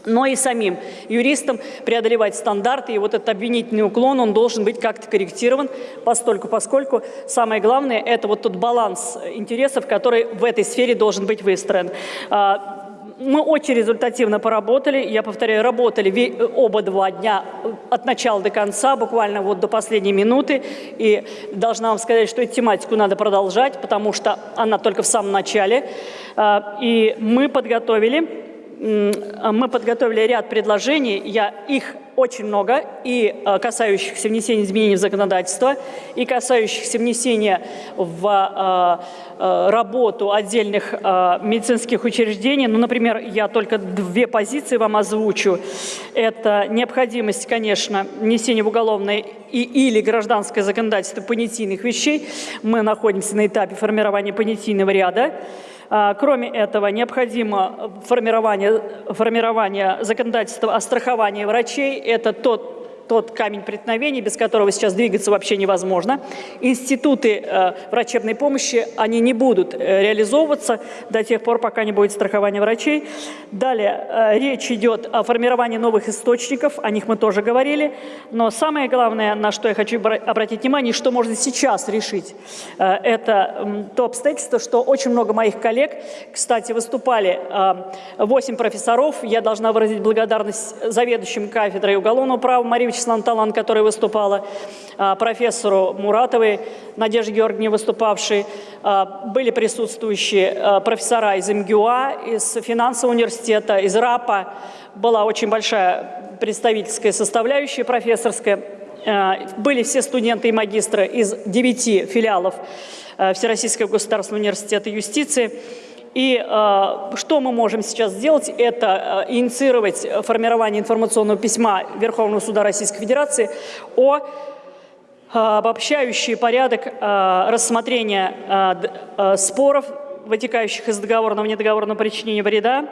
но и самим юристам преодолевать стандарты. И вот этот обвинительный уклон, он должен быть как-то корректирован, постольку, поскольку самое главное – это вот тот баланс интересов, который в этой сфере должен быть выстроен. А, мы очень результативно поработали, я повторяю, работали оба два дня от начала до конца, буквально вот до последней минуты. И должна вам сказать, что эту тематику надо продолжать, потому что она только в самом начале. А, и мы подготовили мы подготовили ряд предложений, я их очень много, и а, касающихся внесения изменений в законодательство, и касающихся внесения в а, работу отдельных медицинских учреждений. Ну, например, я только две позиции вам озвучу. Это необходимость, конечно, внесения в уголовное и, или гражданское законодательство понятийных вещей. Мы находимся на этапе формирования понятийного ряда. А, кроме этого, необходимо формирование, формирование законодательства о страховании врачей. Это тот тот камень преткновения, без которого сейчас двигаться вообще невозможно. Институты э, врачебной помощи, они не будут э, реализовываться до тех пор, пока не будет страхования врачей. Далее, э, речь идет о формировании новых источников, о них мы тоже говорили. Но самое главное, на что я хочу обратить внимание, что можно сейчас решить, это то обстоятельство, что очень много моих коллег, кстати, выступали э, 8 профессоров, я должна выразить благодарность заведующим кафедрой уголовного права Марии Вячеславовна Талан, которая выступала, а, профессору Муратовой, Надежде Георгиевне выступавшей, а, были присутствующие а, профессора из МГУА, из финансового университета, из РАПа. Была очень большая представительская составляющая профессорская. Были все студенты и магистры из девяти филиалов Всероссийского государственного университета юстиции. И э, что мы можем сейчас сделать, это э, инициировать формирование информационного письма Верховного суда Российской Федерации о э, обобщающий порядок э, рассмотрения э, э, споров, вытекающих из договорного и недоговорного причинения вреда,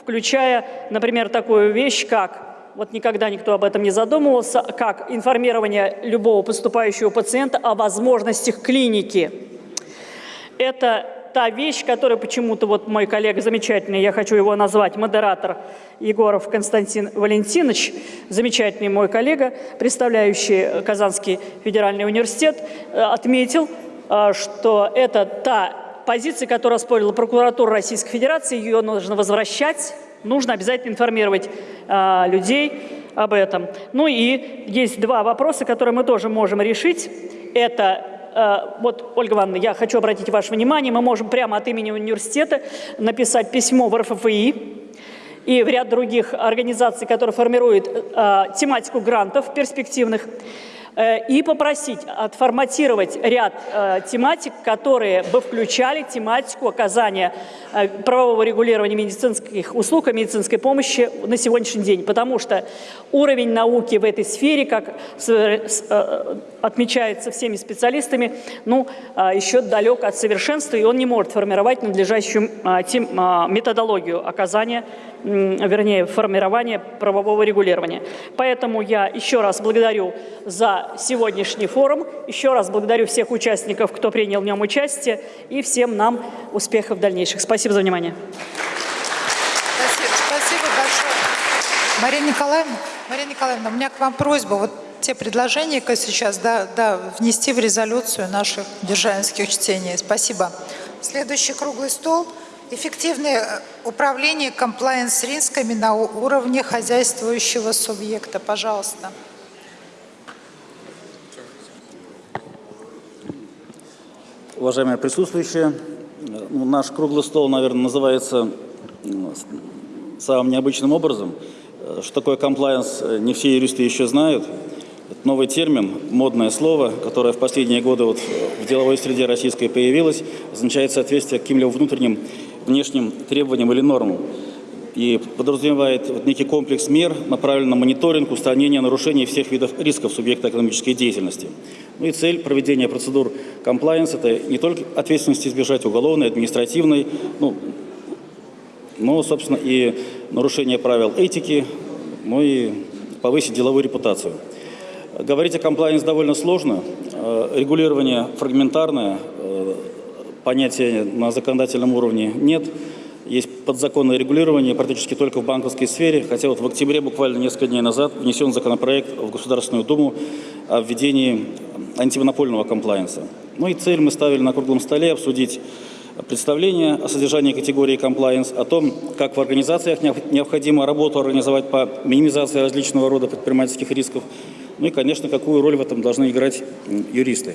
включая, например, такую вещь, как вот никогда никто об этом не задумывался, как информирование любого поступающего пациента о возможностях клиники. Это та вещь, которая почему-то вот мой коллега замечательный, я хочу его назвать, модератор Егоров Константин Валентинович, замечательный мой коллега, представляющий Казанский федеральный университет, э, отметил, э, что это та позиция, которую оспорила прокуратура Российской Федерации, ее нужно возвращать, нужно обязательно информировать э, людей об этом. Ну и есть два вопроса, которые мы тоже можем решить. Это вот, Ольга Ивановна, я хочу обратить ваше внимание, мы можем прямо от имени университета написать письмо в РФФИ и в ряд других организаций, которые формируют э, тематику грантов перспективных, э, и попросить отформатировать ряд э, тематик, которые бы включали тематику оказания э, правового регулирования медицинских услуг и медицинской помощи на сегодняшний день, потому что уровень науки в этой сфере, как отмечается всеми специалистами, ну, еще далек от совершенства, и он не может формировать надлежащую методологию оказания вернее, формирования правового регулирования. Поэтому я еще раз благодарю за сегодняшний форум, еще раз благодарю всех участников, кто принял в нем участие, и всем нам успехов дальнейших. Спасибо за внимание. Спасибо, спасибо большое. Мария Николаевна, Мария Николаевна, у меня к вам просьба. Вот те предложения, которые сейчас да, да, внести в резолюцию наших державинских чтений. Спасибо. Следующий круглый стол – Эффективное э, управление комплайенс-рисками на уровне хозяйствующего субъекта. Пожалуйста. Уважаемые присутствующие, наш круглый стол, наверное, называется самым необычным образом. Что такое комплайенс, не все юристы еще знают. Это новый термин, модное слово, которое в последние годы вот в деловой среде российской появилось, означает соответствие каким-либо внутренним внешним требованиям или нормам и подразумевает некий комплекс мер, направленный на мониторинг, устранение нарушений всех видов рисков субъекта экономической деятельности. Ну и цель проведения процедур compliance – это не только ответственности избежать уголовной, административной, ну, но, собственно, и нарушение правил этики, ну и повысить деловую репутацию. Говорить о compliance довольно сложно, э, регулирование фрагментарное, э, понятия на законодательном уровне нет. Есть подзаконное регулирование практически только в банковской сфере, хотя вот в октябре, буквально несколько дней назад, внесен законопроект в Государственную Думу о введении антимонопольного комплайенса. Ну и цель мы ставили на круглом столе обсудить представление о содержании категории комплайенс, о том, как в организациях необходимо работу организовать по минимизации различного рода предпринимательских рисков, ну и, конечно, какую роль в этом должны играть юристы.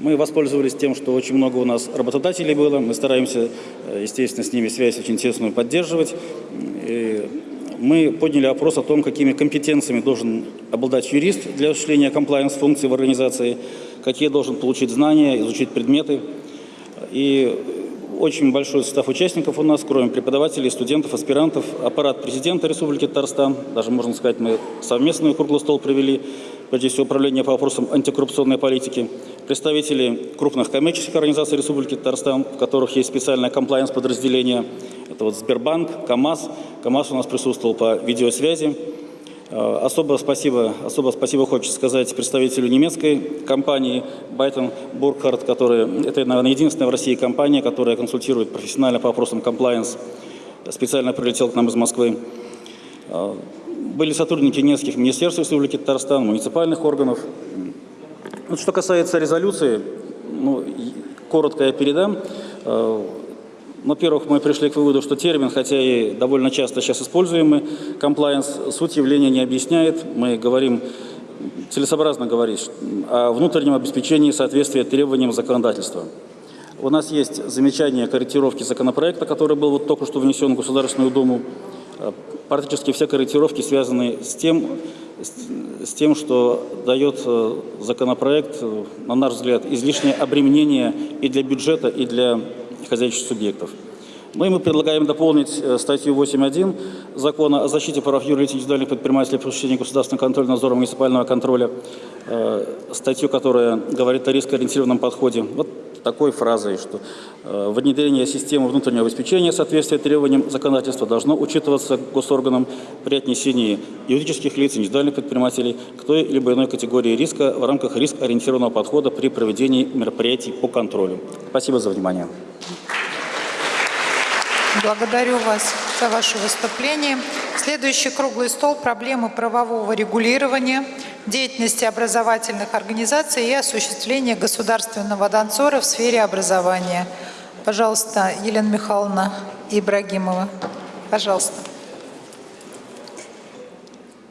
Мы воспользовались тем, что очень много у нас работодателей было. Мы стараемся, э, естественно, с ними связь очень тесную поддерживать. И мы подняли вопрос о том, какими компетенциями должен обладать юрист для осуществления комплайенс-функций в организации, какие должен получить знания, изучить предметы. И очень большой состав участников у нас, кроме преподавателей, студентов, аспирантов, аппарат президента Республики Татарстан, даже, можно сказать, мы совместный круглый стол провели, прежде всего, управление по вопросам антикоррупционной политики, представители крупных коммерческих организаций Республики Татарстан, в которых есть специальное комплайенс-подразделение. Это вот Сбербанк, КАМАЗ. КАМАЗ у нас присутствовал по видеосвязи. Э, особо спасибо, особо спасибо хочется сказать представителю немецкой компании Байтон Буркhardt, которая, это, наверное, единственная в России компания, которая консультирует профессионально по вопросам комплайенс. Специально прилетел к нам из Москвы. Были сотрудники нескольких министерств Республики Татарстан, муниципальных органов. Вот что касается резолюции, ну, коротко я передам. Э, во-первых, мы пришли к выводу, что термин, хотя и довольно часто сейчас используемый, compliance, суть явления не объясняет. Мы говорим, целесообразно говорить о внутреннем обеспечении соответствия требованиям законодательства. У нас есть замечание корректировки законопроекта, который был вот только что внесен в Государственную Думу. Э, практически все корректировки связаны с тем, с тем, что дает э, законопроект, э, на наш взгляд, излишнее обременение и для бюджета, и для хозяйственных субъектов. Ну и мы предлагаем дополнить статью 8.1 закона о защите прав юрлиц индивидуальных предпринимателей при осуществлении государственного контроля, надзора муниципального контроля, статью, которая говорит о рискоориентированном подходе. Вот такой фразой, что э, внедрение системы внутреннего обеспечения соответствия требованиям законодательства должно учитываться госорганом при отнесении юридических лиц, индивидуальных предпринимателей к той либо иной категории риска в рамках риск-ориентированного подхода при проведении мероприятий по контролю. Спасибо за внимание. Благодарю вас за ваше выступление. Следующий круглый стол – проблемы правового регулирования деятельности образовательных организаций и осуществления государственного надзора в сфере образования. Пожалуйста, Елена Михайловна Ибрагимова. Пожалуйста.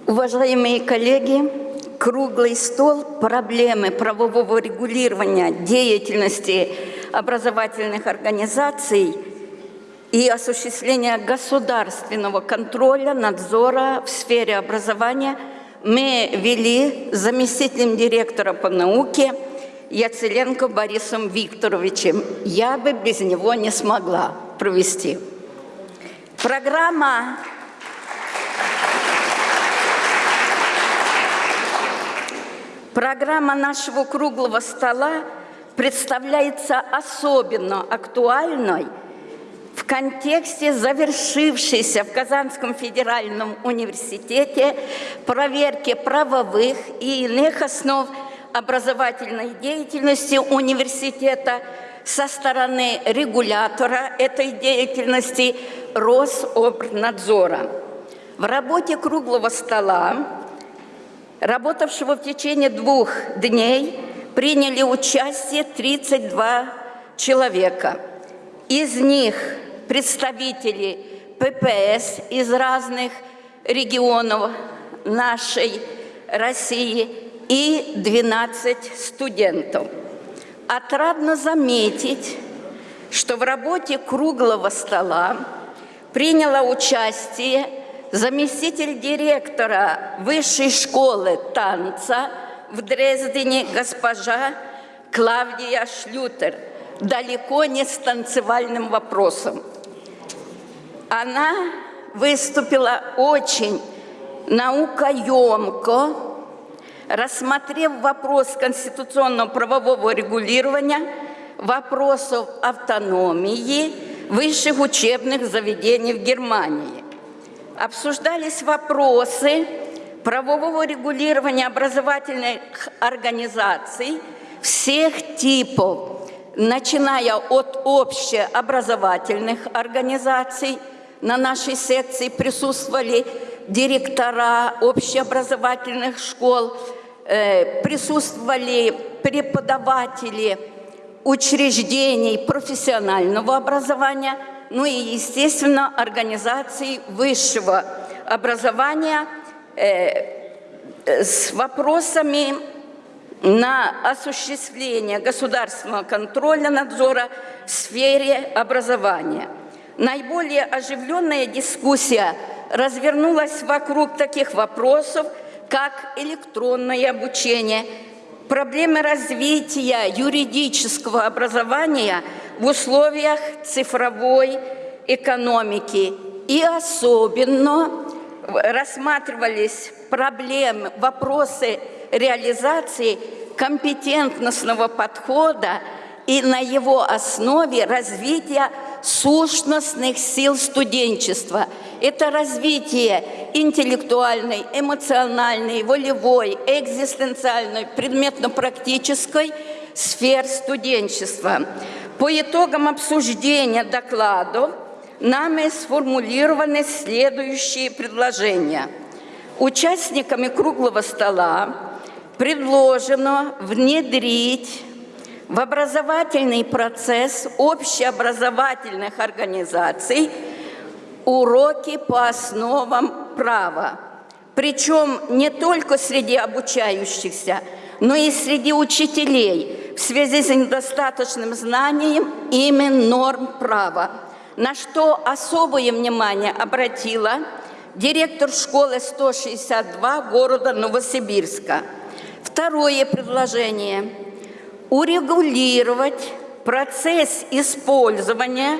Уважаемые коллеги, круглый стол проблемы правового регулирования деятельности образовательных организаций и осуществления государственного контроля, надзора в сфере образования – мы вели заместителем директора по науке Яцеленко Борисом Викторовичем. Я бы без него не смогла провести. Программа Программа нашего круглого стола представляется особенно актуальной в контексте завершившейся в Казанском федеральном университете проверки правовых и иных основ образовательной деятельности университета со стороны регулятора этой деятельности Рособрнадзора. В работе круглого стола, работавшего в течение двух дней, приняли участие 32 человека. Из них представители ППС из разных регионов нашей России и 12 студентов. Отрадно заметить, что в работе круглого стола приняла участие заместитель директора Высшей школы танца в Дрездене госпожа Клавдия Шлютер, далеко не с танцевальным вопросом. Она выступила очень наукоемко, рассмотрев вопрос конституционного правового регулирования вопросов автономии высших учебных заведений в Германии. Обсуждались вопросы правового регулирования образовательных организаций всех типов, начиная от общеобразовательных организаций, на нашей секции присутствовали директора общеобразовательных школ, э, присутствовали преподаватели учреждений профессионального образования, ну и, естественно, организации высшего образования э, с вопросами на осуществление государственного контроля надзора в сфере образования – Наиболее оживленная дискуссия развернулась вокруг таких вопросов, как электронное обучение, проблемы развития юридического образования в условиях цифровой экономики. И особенно рассматривались проблемы, вопросы реализации компетентностного подхода и на его основе развития сущностных сил студенчества. Это развитие интеллектуальной, эмоциональной, волевой, экзистенциальной, предметно-практической сфер студенчества. По итогам обсуждения докладов нами сформулированы следующие предложения. Участниками круглого стола предложено внедрить в образовательный процесс общеобразовательных организаций уроки по основам права. Причем не только среди обучающихся, но и среди учителей в связи с недостаточным знанием имен норм права, на что особое внимание обратила директор школы 162 города Новосибирска. Второе предложение – урегулировать процесс использования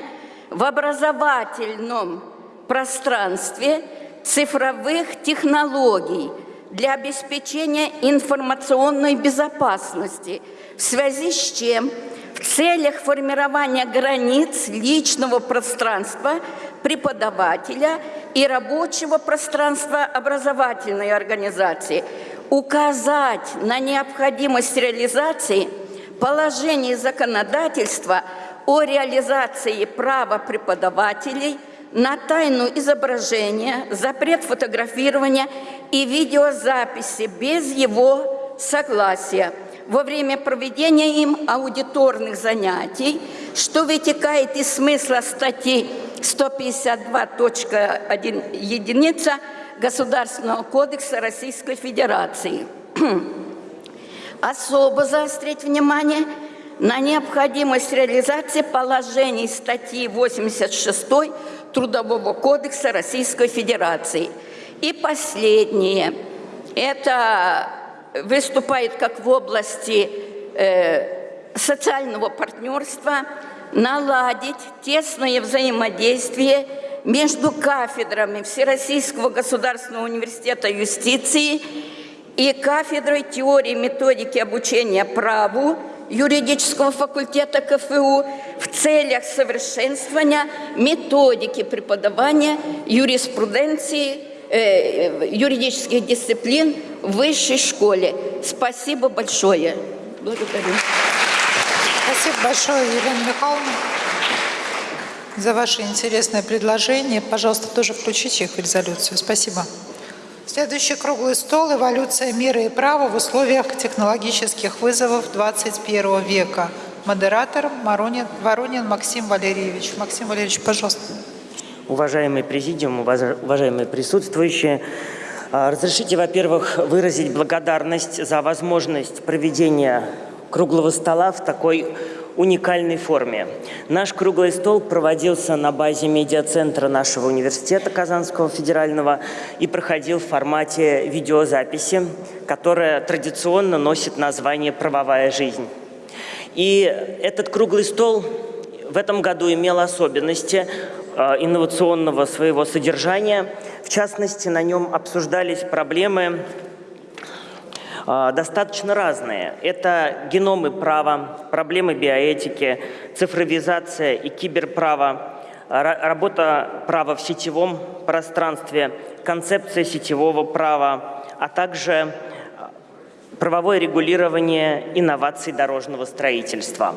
в образовательном пространстве цифровых технологий для обеспечения информационной безопасности, в связи с чем в целях формирования границ личного пространства преподавателя и рабочего пространства образовательной организации. Указать на необходимость реализации – положений законодательства о реализации права преподавателей на тайну изображения, запрет фотографирования и видеозаписи без его согласия во время проведения им аудиторных занятий, что вытекает из смысла статьи 152.1 единица Государственного кодекса Российской Федерации. *clears throat* особо заострить внимание на необходимость реализации положений статьи 86 Трудового кодекса Российской Федерации. И последнее. Это выступает как в области э, социального партнерства, наладить тесное взаимодействие между кафедрами Всероссийского государственного университета юстиции и кафедрой теории и методики обучения праву юридического факультета КФУ в целях совершенствования методики преподавания юриспруденции, э, юридических дисциплин в высшей школе. Спасибо большое. Благодарю. Спасибо большое, Елена Михайловна, за ваши интересные предложения. Пожалуйста, тоже включите их в резолюцию. Спасибо. Следующий круглый стол «Эволюция мира и права в условиях технологических вызовов 21 века». Модератор Воронин, Воронин Максим Валерьевич. Максим Валерьевич, пожалуйста. Уважаемый президиум, уважаемые присутствующие, а, разрешите, во-первых, выразить благодарность за возможность проведения круглого стола в такой уникальной форме. Наш круглый стол проводился на базе медиацентра нашего университета Казанского федерального и проходил в формате видеозаписи, которая традиционно носит название «Правовая жизнь». И этот круглый стол в этом году имел особенности э, инновационного своего содержания. В частности, на нем обсуждались проблемы достаточно разные. Это геномы права, проблемы биоэтики, цифровизация и киберправо, работа права в сетевом пространстве, концепция сетевого права, а также правовое регулирование инноваций дорожного строительства.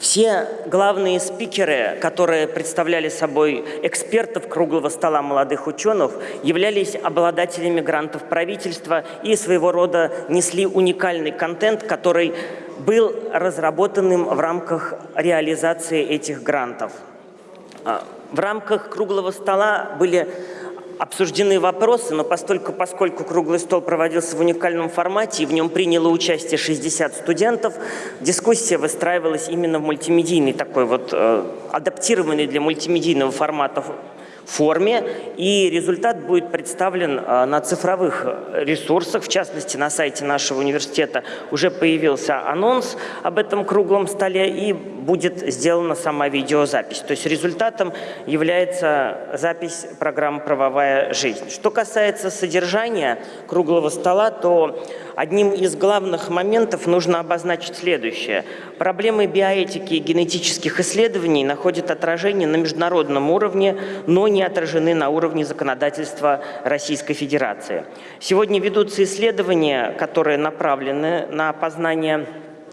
Все главные спикеры, которые представляли собой экспертов круглого стола молодых ученых, являлись обладателями грантов правительства и своего рода несли уникальный контент, который был разработанным в рамках реализации этих грантов. А, в рамках круглого стола были обсуждены вопросы, но постольку, поскольку круглый стол проводился в уникальном формате и в нем приняло участие 60 студентов, дискуссия выстраивалась именно в мультимедийный такой вот, э, адаптированный для мультимедийного формата форме, и результат будет представлен а, на цифровых ресурсах, в частности, на сайте нашего университета уже появился анонс об этом круглом столе, и будет сделана сама видеозапись. То есть результатом является запись программы «Правовая жизнь». Что касается содержания круглого стола, то одним из главных моментов нужно обозначить следующее. Проблемы биоэтики и генетических исследований находят отражение на международном уровне, но не отражены на уровне законодательства Российской Федерации. Сегодня ведутся исследования, которые направлены на познание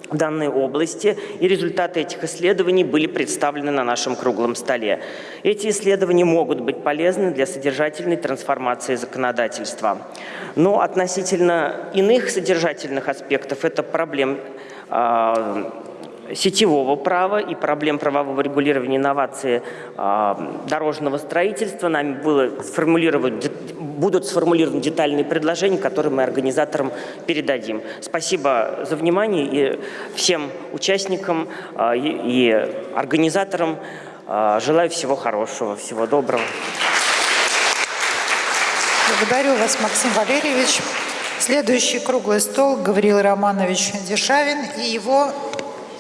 данной области, и результаты этих исследований были представлены на нашем круглом столе. Эти исследования могут быть полезны для содержательной трансформации законодательства. Но относительно иных содержательных аспектов, это проблем а, сетевого права и проблем правового регулирования инновации э, дорожного строительства. Нами было сформулировать, будут сформулированы детальные предложения, которые мы организаторам передадим. Спасибо за внимание и всем участникам э, и, организаторам э, желаю всего хорошего, всего доброго. Благодарю вас, Максим Валерьевич. Следующий круглый стол Гавриил Романович Дешавин и его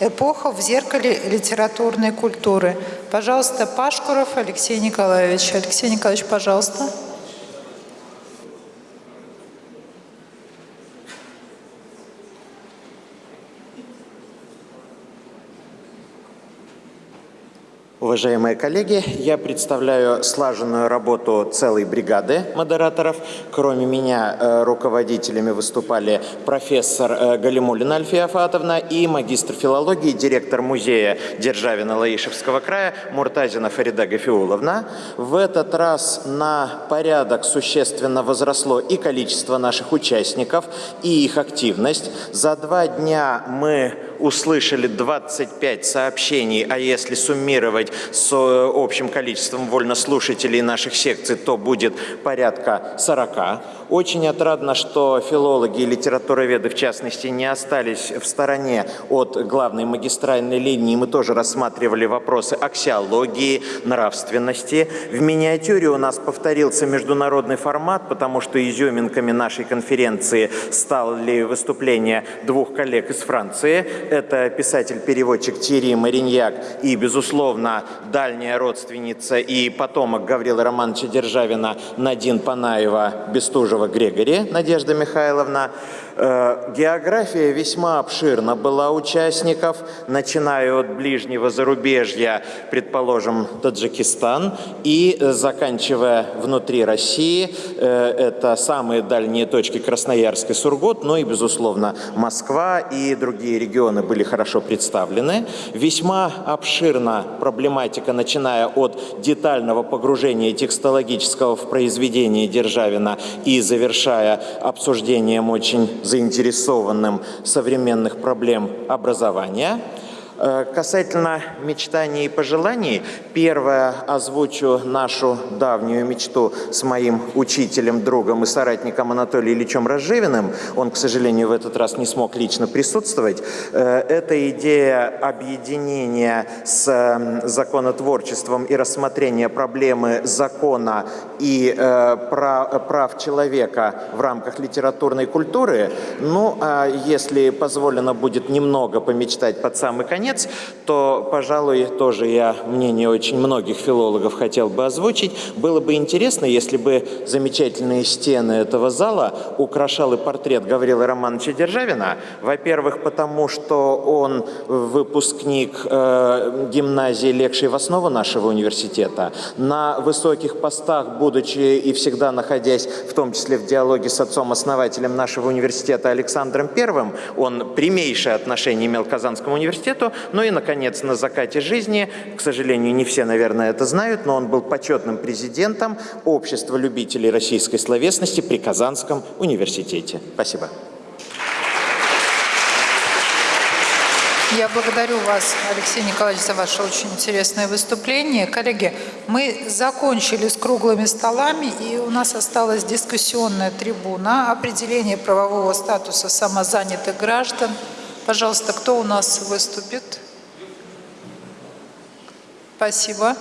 Эпоха в зеркале литературной культуры. Пожалуйста, Пашкуров Алексей Николаевич. Алексей Николаевич, пожалуйста. Уважаемые коллеги, я представляю слаженную работу целой бригады модераторов. Кроме меня э, руководителями выступали профессор э, Галимулина Альфия Афатовна и магистр филологии, директор музея Державина-Лаишевского края Муртазина Фарида Гафиуловна. В этот раз на порядок существенно возросло и количество наших участников, и их активность. За два дня мы услышали 25 сообщений, а если суммировать с э, общим количеством вольнослушателей наших секций, то будет порядка 40. Очень отрадно, что филологи и литературоведы, в частности, не остались в стороне от главной магистральной линии. Мы тоже рассматривали вопросы аксиологии, нравственности. В миниатюре у нас повторился международный формат, потому что изюминками нашей конференции стали выступления двух коллег из Франции. Это писатель-переводчик Тири Мариньяк и, безусловно, дальняя родственница и потомок Гаврила Романовича Державина Надин Панаева Бестужева Грегори Надежда Михайловна. Э, география весьма обширна была участников, начиная от ближнего зарубежья, предположим, Таджикистан, и заканчивая внутри России, э, это самые дальние точки Красноярск и Сургут, ну и, безусловно, Москва и другие регионы были хорошо представлены. Весьма обширна проблематика, начиная от детального погружения текстологического в произведение Державина и завершая обсуждением очень заинтересованным современных проблем образования – касательно мечтаний и пожеланий, первое озвучу нашу давнюю мечту с моим учителем, другом и соратником Анатолием Ильичем Разживиным. Он, к сожалению, в этот раз не смог лично присутствовать. Э, это идея объединения с законотворчеством и рассмотрения проблемы закона и э, прав человека в рамках литературной культуры. Ну, а если позволено будет немного помечтать под самый конец, конец, то, пожалуй, тоже я мнение очень многих филологов хотел бы озвучить. Было бы интересно, если бы замечательные стены этого зала украшал и портрет Гаврила Романовича Державина. Во-первых, потому что он выпускник э, гимназии Лекшей в основу нашего университета. На высоких постах, будучи и всегда находясь, в том числе в диалоге с отцом-основателем нашего университета Александром Первым, он прямейшее отношение имел к Казанскому университету, ну и, наконец, на закате жизни, к сожалению, не все, наверное, это знают, но он был почетным президентом Общества любителей российской словесности при Казанском университете. Спасибо. Я благодарю вас, Алексей Николаевич, за ваше очень интересное выступление. Коллеги, мы закончили с круглыми столами, и у нас осталась дискуссионная трибуна определение правового статуса самозанятых граждан – Пожалуйста, кто у нас выступит? Спасибо.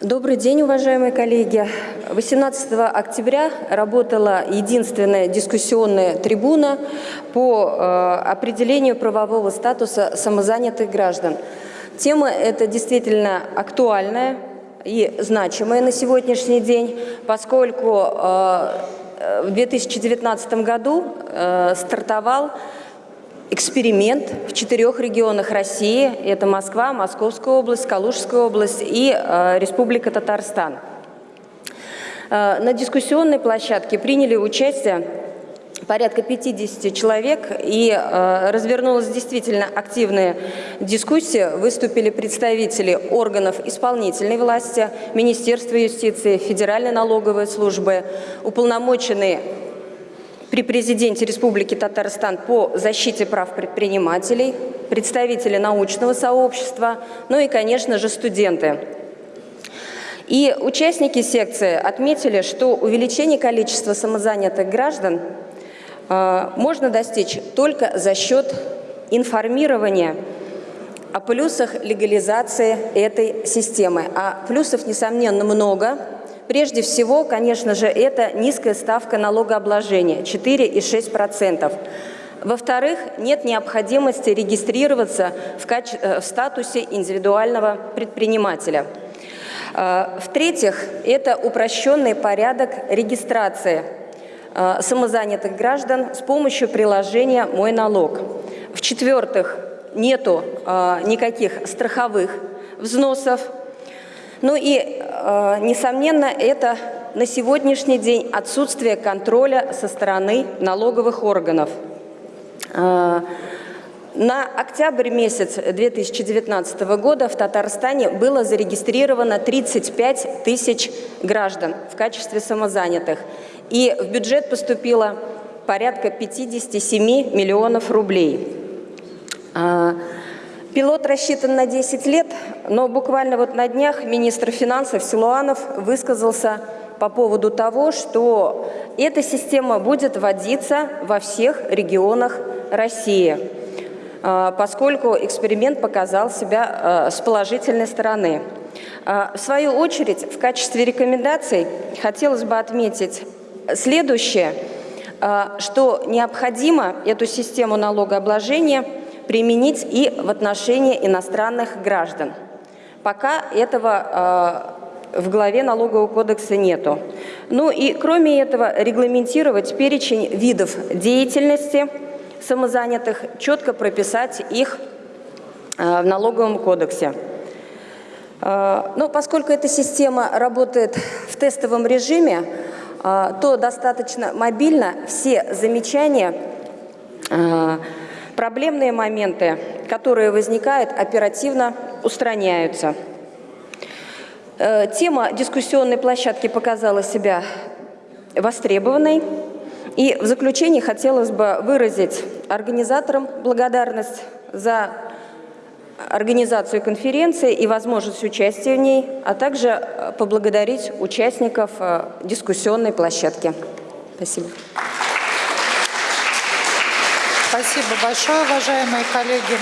Добрый день, уважаемые коллеги. 18 октября работала единственная дискуссионная трибуна по э, определению правового статуса самозанятых граждан. Тема эта действительно актуальная, и значимое на сегодняшний день, поскольку э, в 2019 году э, стартовал эксперимент в четырех регионах России. Это Москва, Московская область, Калужская область и э, Республика Татарстан. На дискуссионной площадке приняли участие порядка 50 человек, и э, развернулась действительно активная дискуссия. Выступили представители органов исполнительной власти, Министерства юстиции, Федеральной налоговой службы, уполномоченные при президенте Республики Татарстан по защите прав предпринимателей, представители научного сообщества, ну и, конечно же, студенты. И участники секции отметили, что увеличение количества самозанятых граждан можно достичь только за счет информирования о плюсах легализации этой системы. А плюсов, несомненно, много. Прежде всего, конечно же, это низкая ставка налогообложения – 4,6%. Во-вторых, нет необходимости регистрироваться в, каче... Э, в статусе индивидуального предпринимателя. А, в-третьих, это упрощенный порядок регистрации Э, самозанятых граждан с помощью приложения «Мой налог». В-четвертых, нету э, никаких страховых взносов. Ну и, э, несомненно, это на сегодняшний день отсутствие контроля со стороны налоговых органов. На октябрь месяц 2019 года в Татарстане было зарегистрировано 35 тысяч граждан в качестве самозанятых. И в бюджет поступило порядка 57 миллионов рублей. А, пилот рассчитан на 10 лет, но буквально вот на днях министр финансов Силуанов высказался по поводу того, что эта система будет вводиться во всех регионах России, поскольку эксперимент показал себя а, с положительной стороны. А, в свою очередь, в качестве рекомендаций хотелось бы отметить следующее, что необходимо эту систему налогообложения применить и в отношении иностранных граждан. Пока этого в главе налогового кодекса нету. Ну и кроме этого регламентировать перечень видов деятельности самозанятых, четко прописать их э, в налоговом кодексе. Э, Но ну, поскольку эта система работает в тестовом режиме, э, то достаточно мобильно все замечания, проблемные моменты, которые возникают, оперативно устраняются. Тема дискуссионной площадки показала себя востребованной. И в заключение хотелось бы выразить организаторам благодарность за организацию конференции и возможность участия в ней, а также э, поблагодарить участников э, дискуссионной площадки. Спасибо. Спасибо большое, уважаемые коллеги.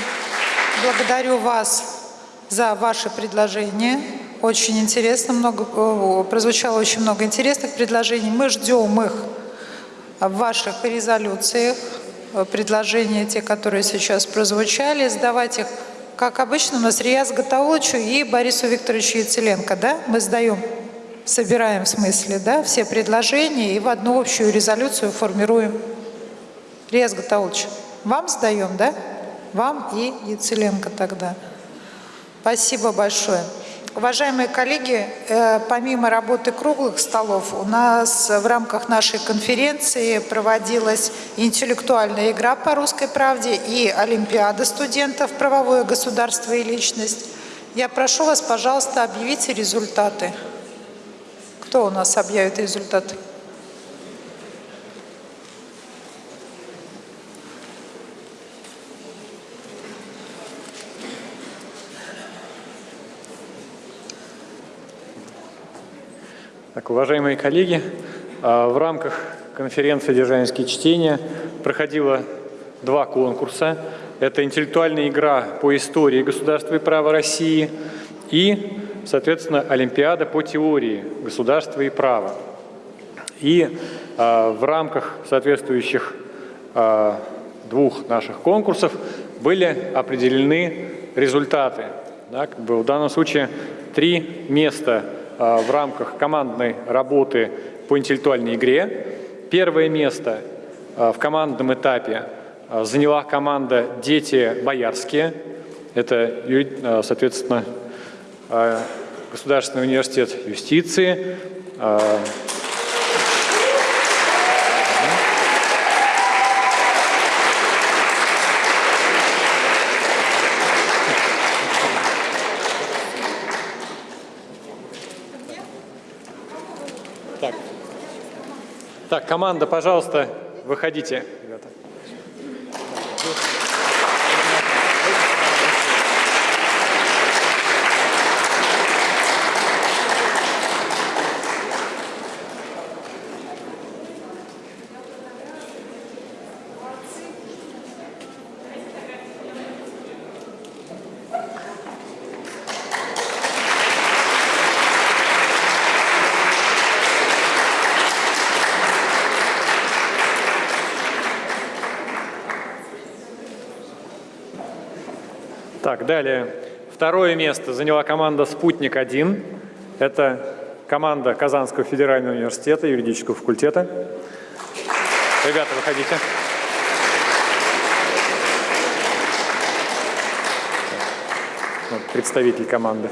Благодарю вас за ваши предложения. Очень интересно, много, э, прозвучало очень много интересных предложений. Мы ждем их в ваших резолюциях, э, предложения, те, которые сейчас прозвучали, сдавать их, как обычно, у нас Рияз Гатауловичу и Борису Викторовичу Яцеленко, да? Мы сдаем, собираем в смысле, да, все предложения и в одну общую резолюцию формируем. Рияз Гатаулович, вам сдаем, да? Вам и Яцеленко тогда. Спасибо большое. Уважаемые коллеги, э, помимо работы круглых столов, у нас в рамках нашей конференции проводилась интеллектуальная игра по русской правде и Олимпиада студентов «Правовое государство и личность». Я прошу вас, пожалуйста, объявите результаты. Кто у нас объявит результаты? Так, уважаемые коллеги, а, в рамках конференции «Державинские чтения» проходило два конкурса. Это интеллектуальная игра по истории государства и права России и, соответственно, Олимпиада по теории государства и права. И э, в рамках соответствующих э, двух наших конкурсов были определены результаты. Бы в данном случае три места в рамках командной работы по интеллектуальной игре. Первое место э, в командном этапе э, заняла команда «Дети Боярские». Это, соответственно, Государственный университет юстиции, Так, команда, пожалуйста, выходите, ребята. Далее. Второе место заняла команда «Спутник-1». Это команда Казанского федерального университета, юридического факультета. Ребята, выходите. Вот, представитель команды.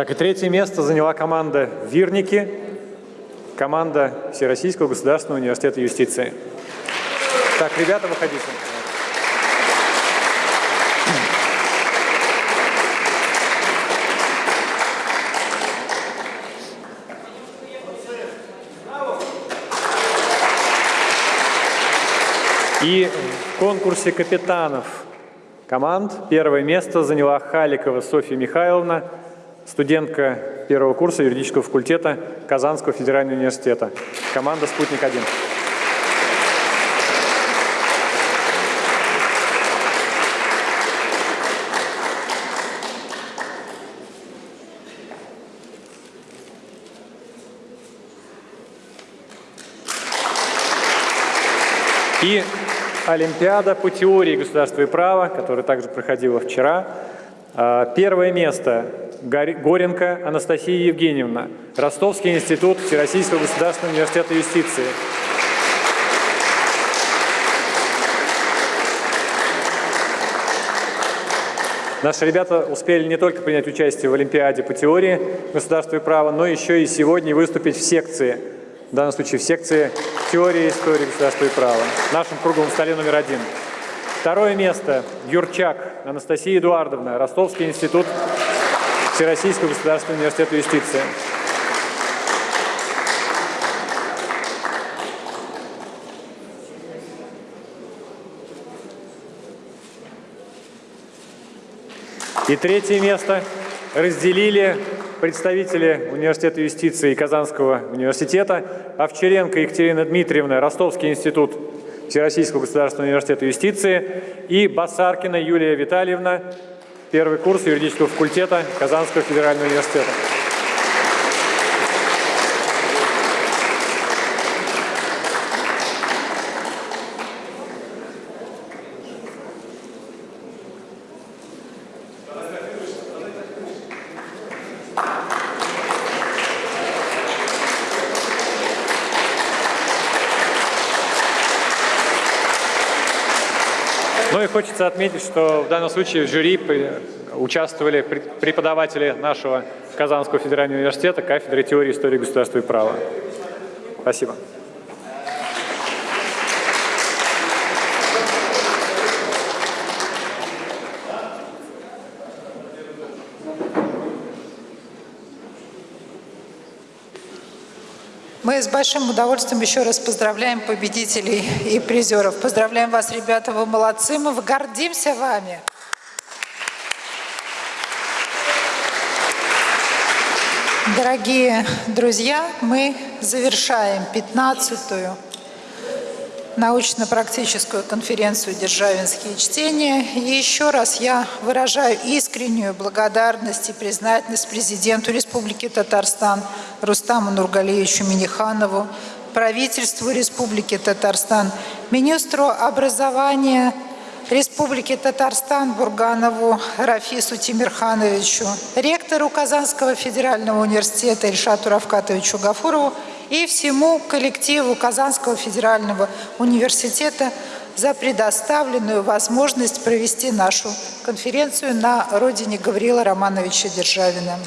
Так, и третье место заняла команда «Вирники», команда Всероссийского государственного университета юстиции. Так, ребята, выходите. И в конкурсе капитанов команд первое место заняла Халикова Софья Михайловна, студентка первого курса юридического факультета Казанского федерального университета. Команда «Спутник-1». И Олимпиада по теории государства и права, которая также проходила вчера. А, первое место Горенко Анастасия Евгеньевна, Ростовский институт Всероссийского государственного университета юстиции. Наши ребята успели не только принять участие в Олимпиаде по теории государства и права, но еще и сегодня выступить в секции в данном случае в секции теории истории государства и права, в нашем круглом столе номер один. Второе место – Юрчак Анастасия Эдуардовна, Ростовский институт Всероссийского государственного университета юстиции. И третье место разделили представители Университета юстиции Казанского университета, Овчаренко Екатерина Дмитриевна, Ростовский институт Всероссийского государственного университета юстиции и Басаркина Юлия Витальевна, первый курс юридического факультета Казанского федерального университета. Хочется отметить, что в данном случае в жюри участвовали преподаватели нашего Казанского федерального университета, кафедры теории истории государства и права. Спасибо. Мы с большим удовольствием еще раз поздравляем победителей и призеров. Поздравляем вас, ребята, вы молодцы, мы гордимся вами. Дорогие друзья, мы завершаем 15-ю научно-практическую конференцию «Державинские чтения». И еще раз я выражаю искреннюю благодарность и признательность президенту Республики Татарстан Рустаму Нургалиевичу Миниханову, правительству Республики Татарстан, министру образования Республики Татарстан Бурганову Рафису Тимирхановичу, ректору Казанского федерального университета Ильшату Равкатовичу Гафурову и всему коллективу Казанского федерального университета за предоставленную возможность провести нашу конференцию на родине Гаврила Романовича Державина.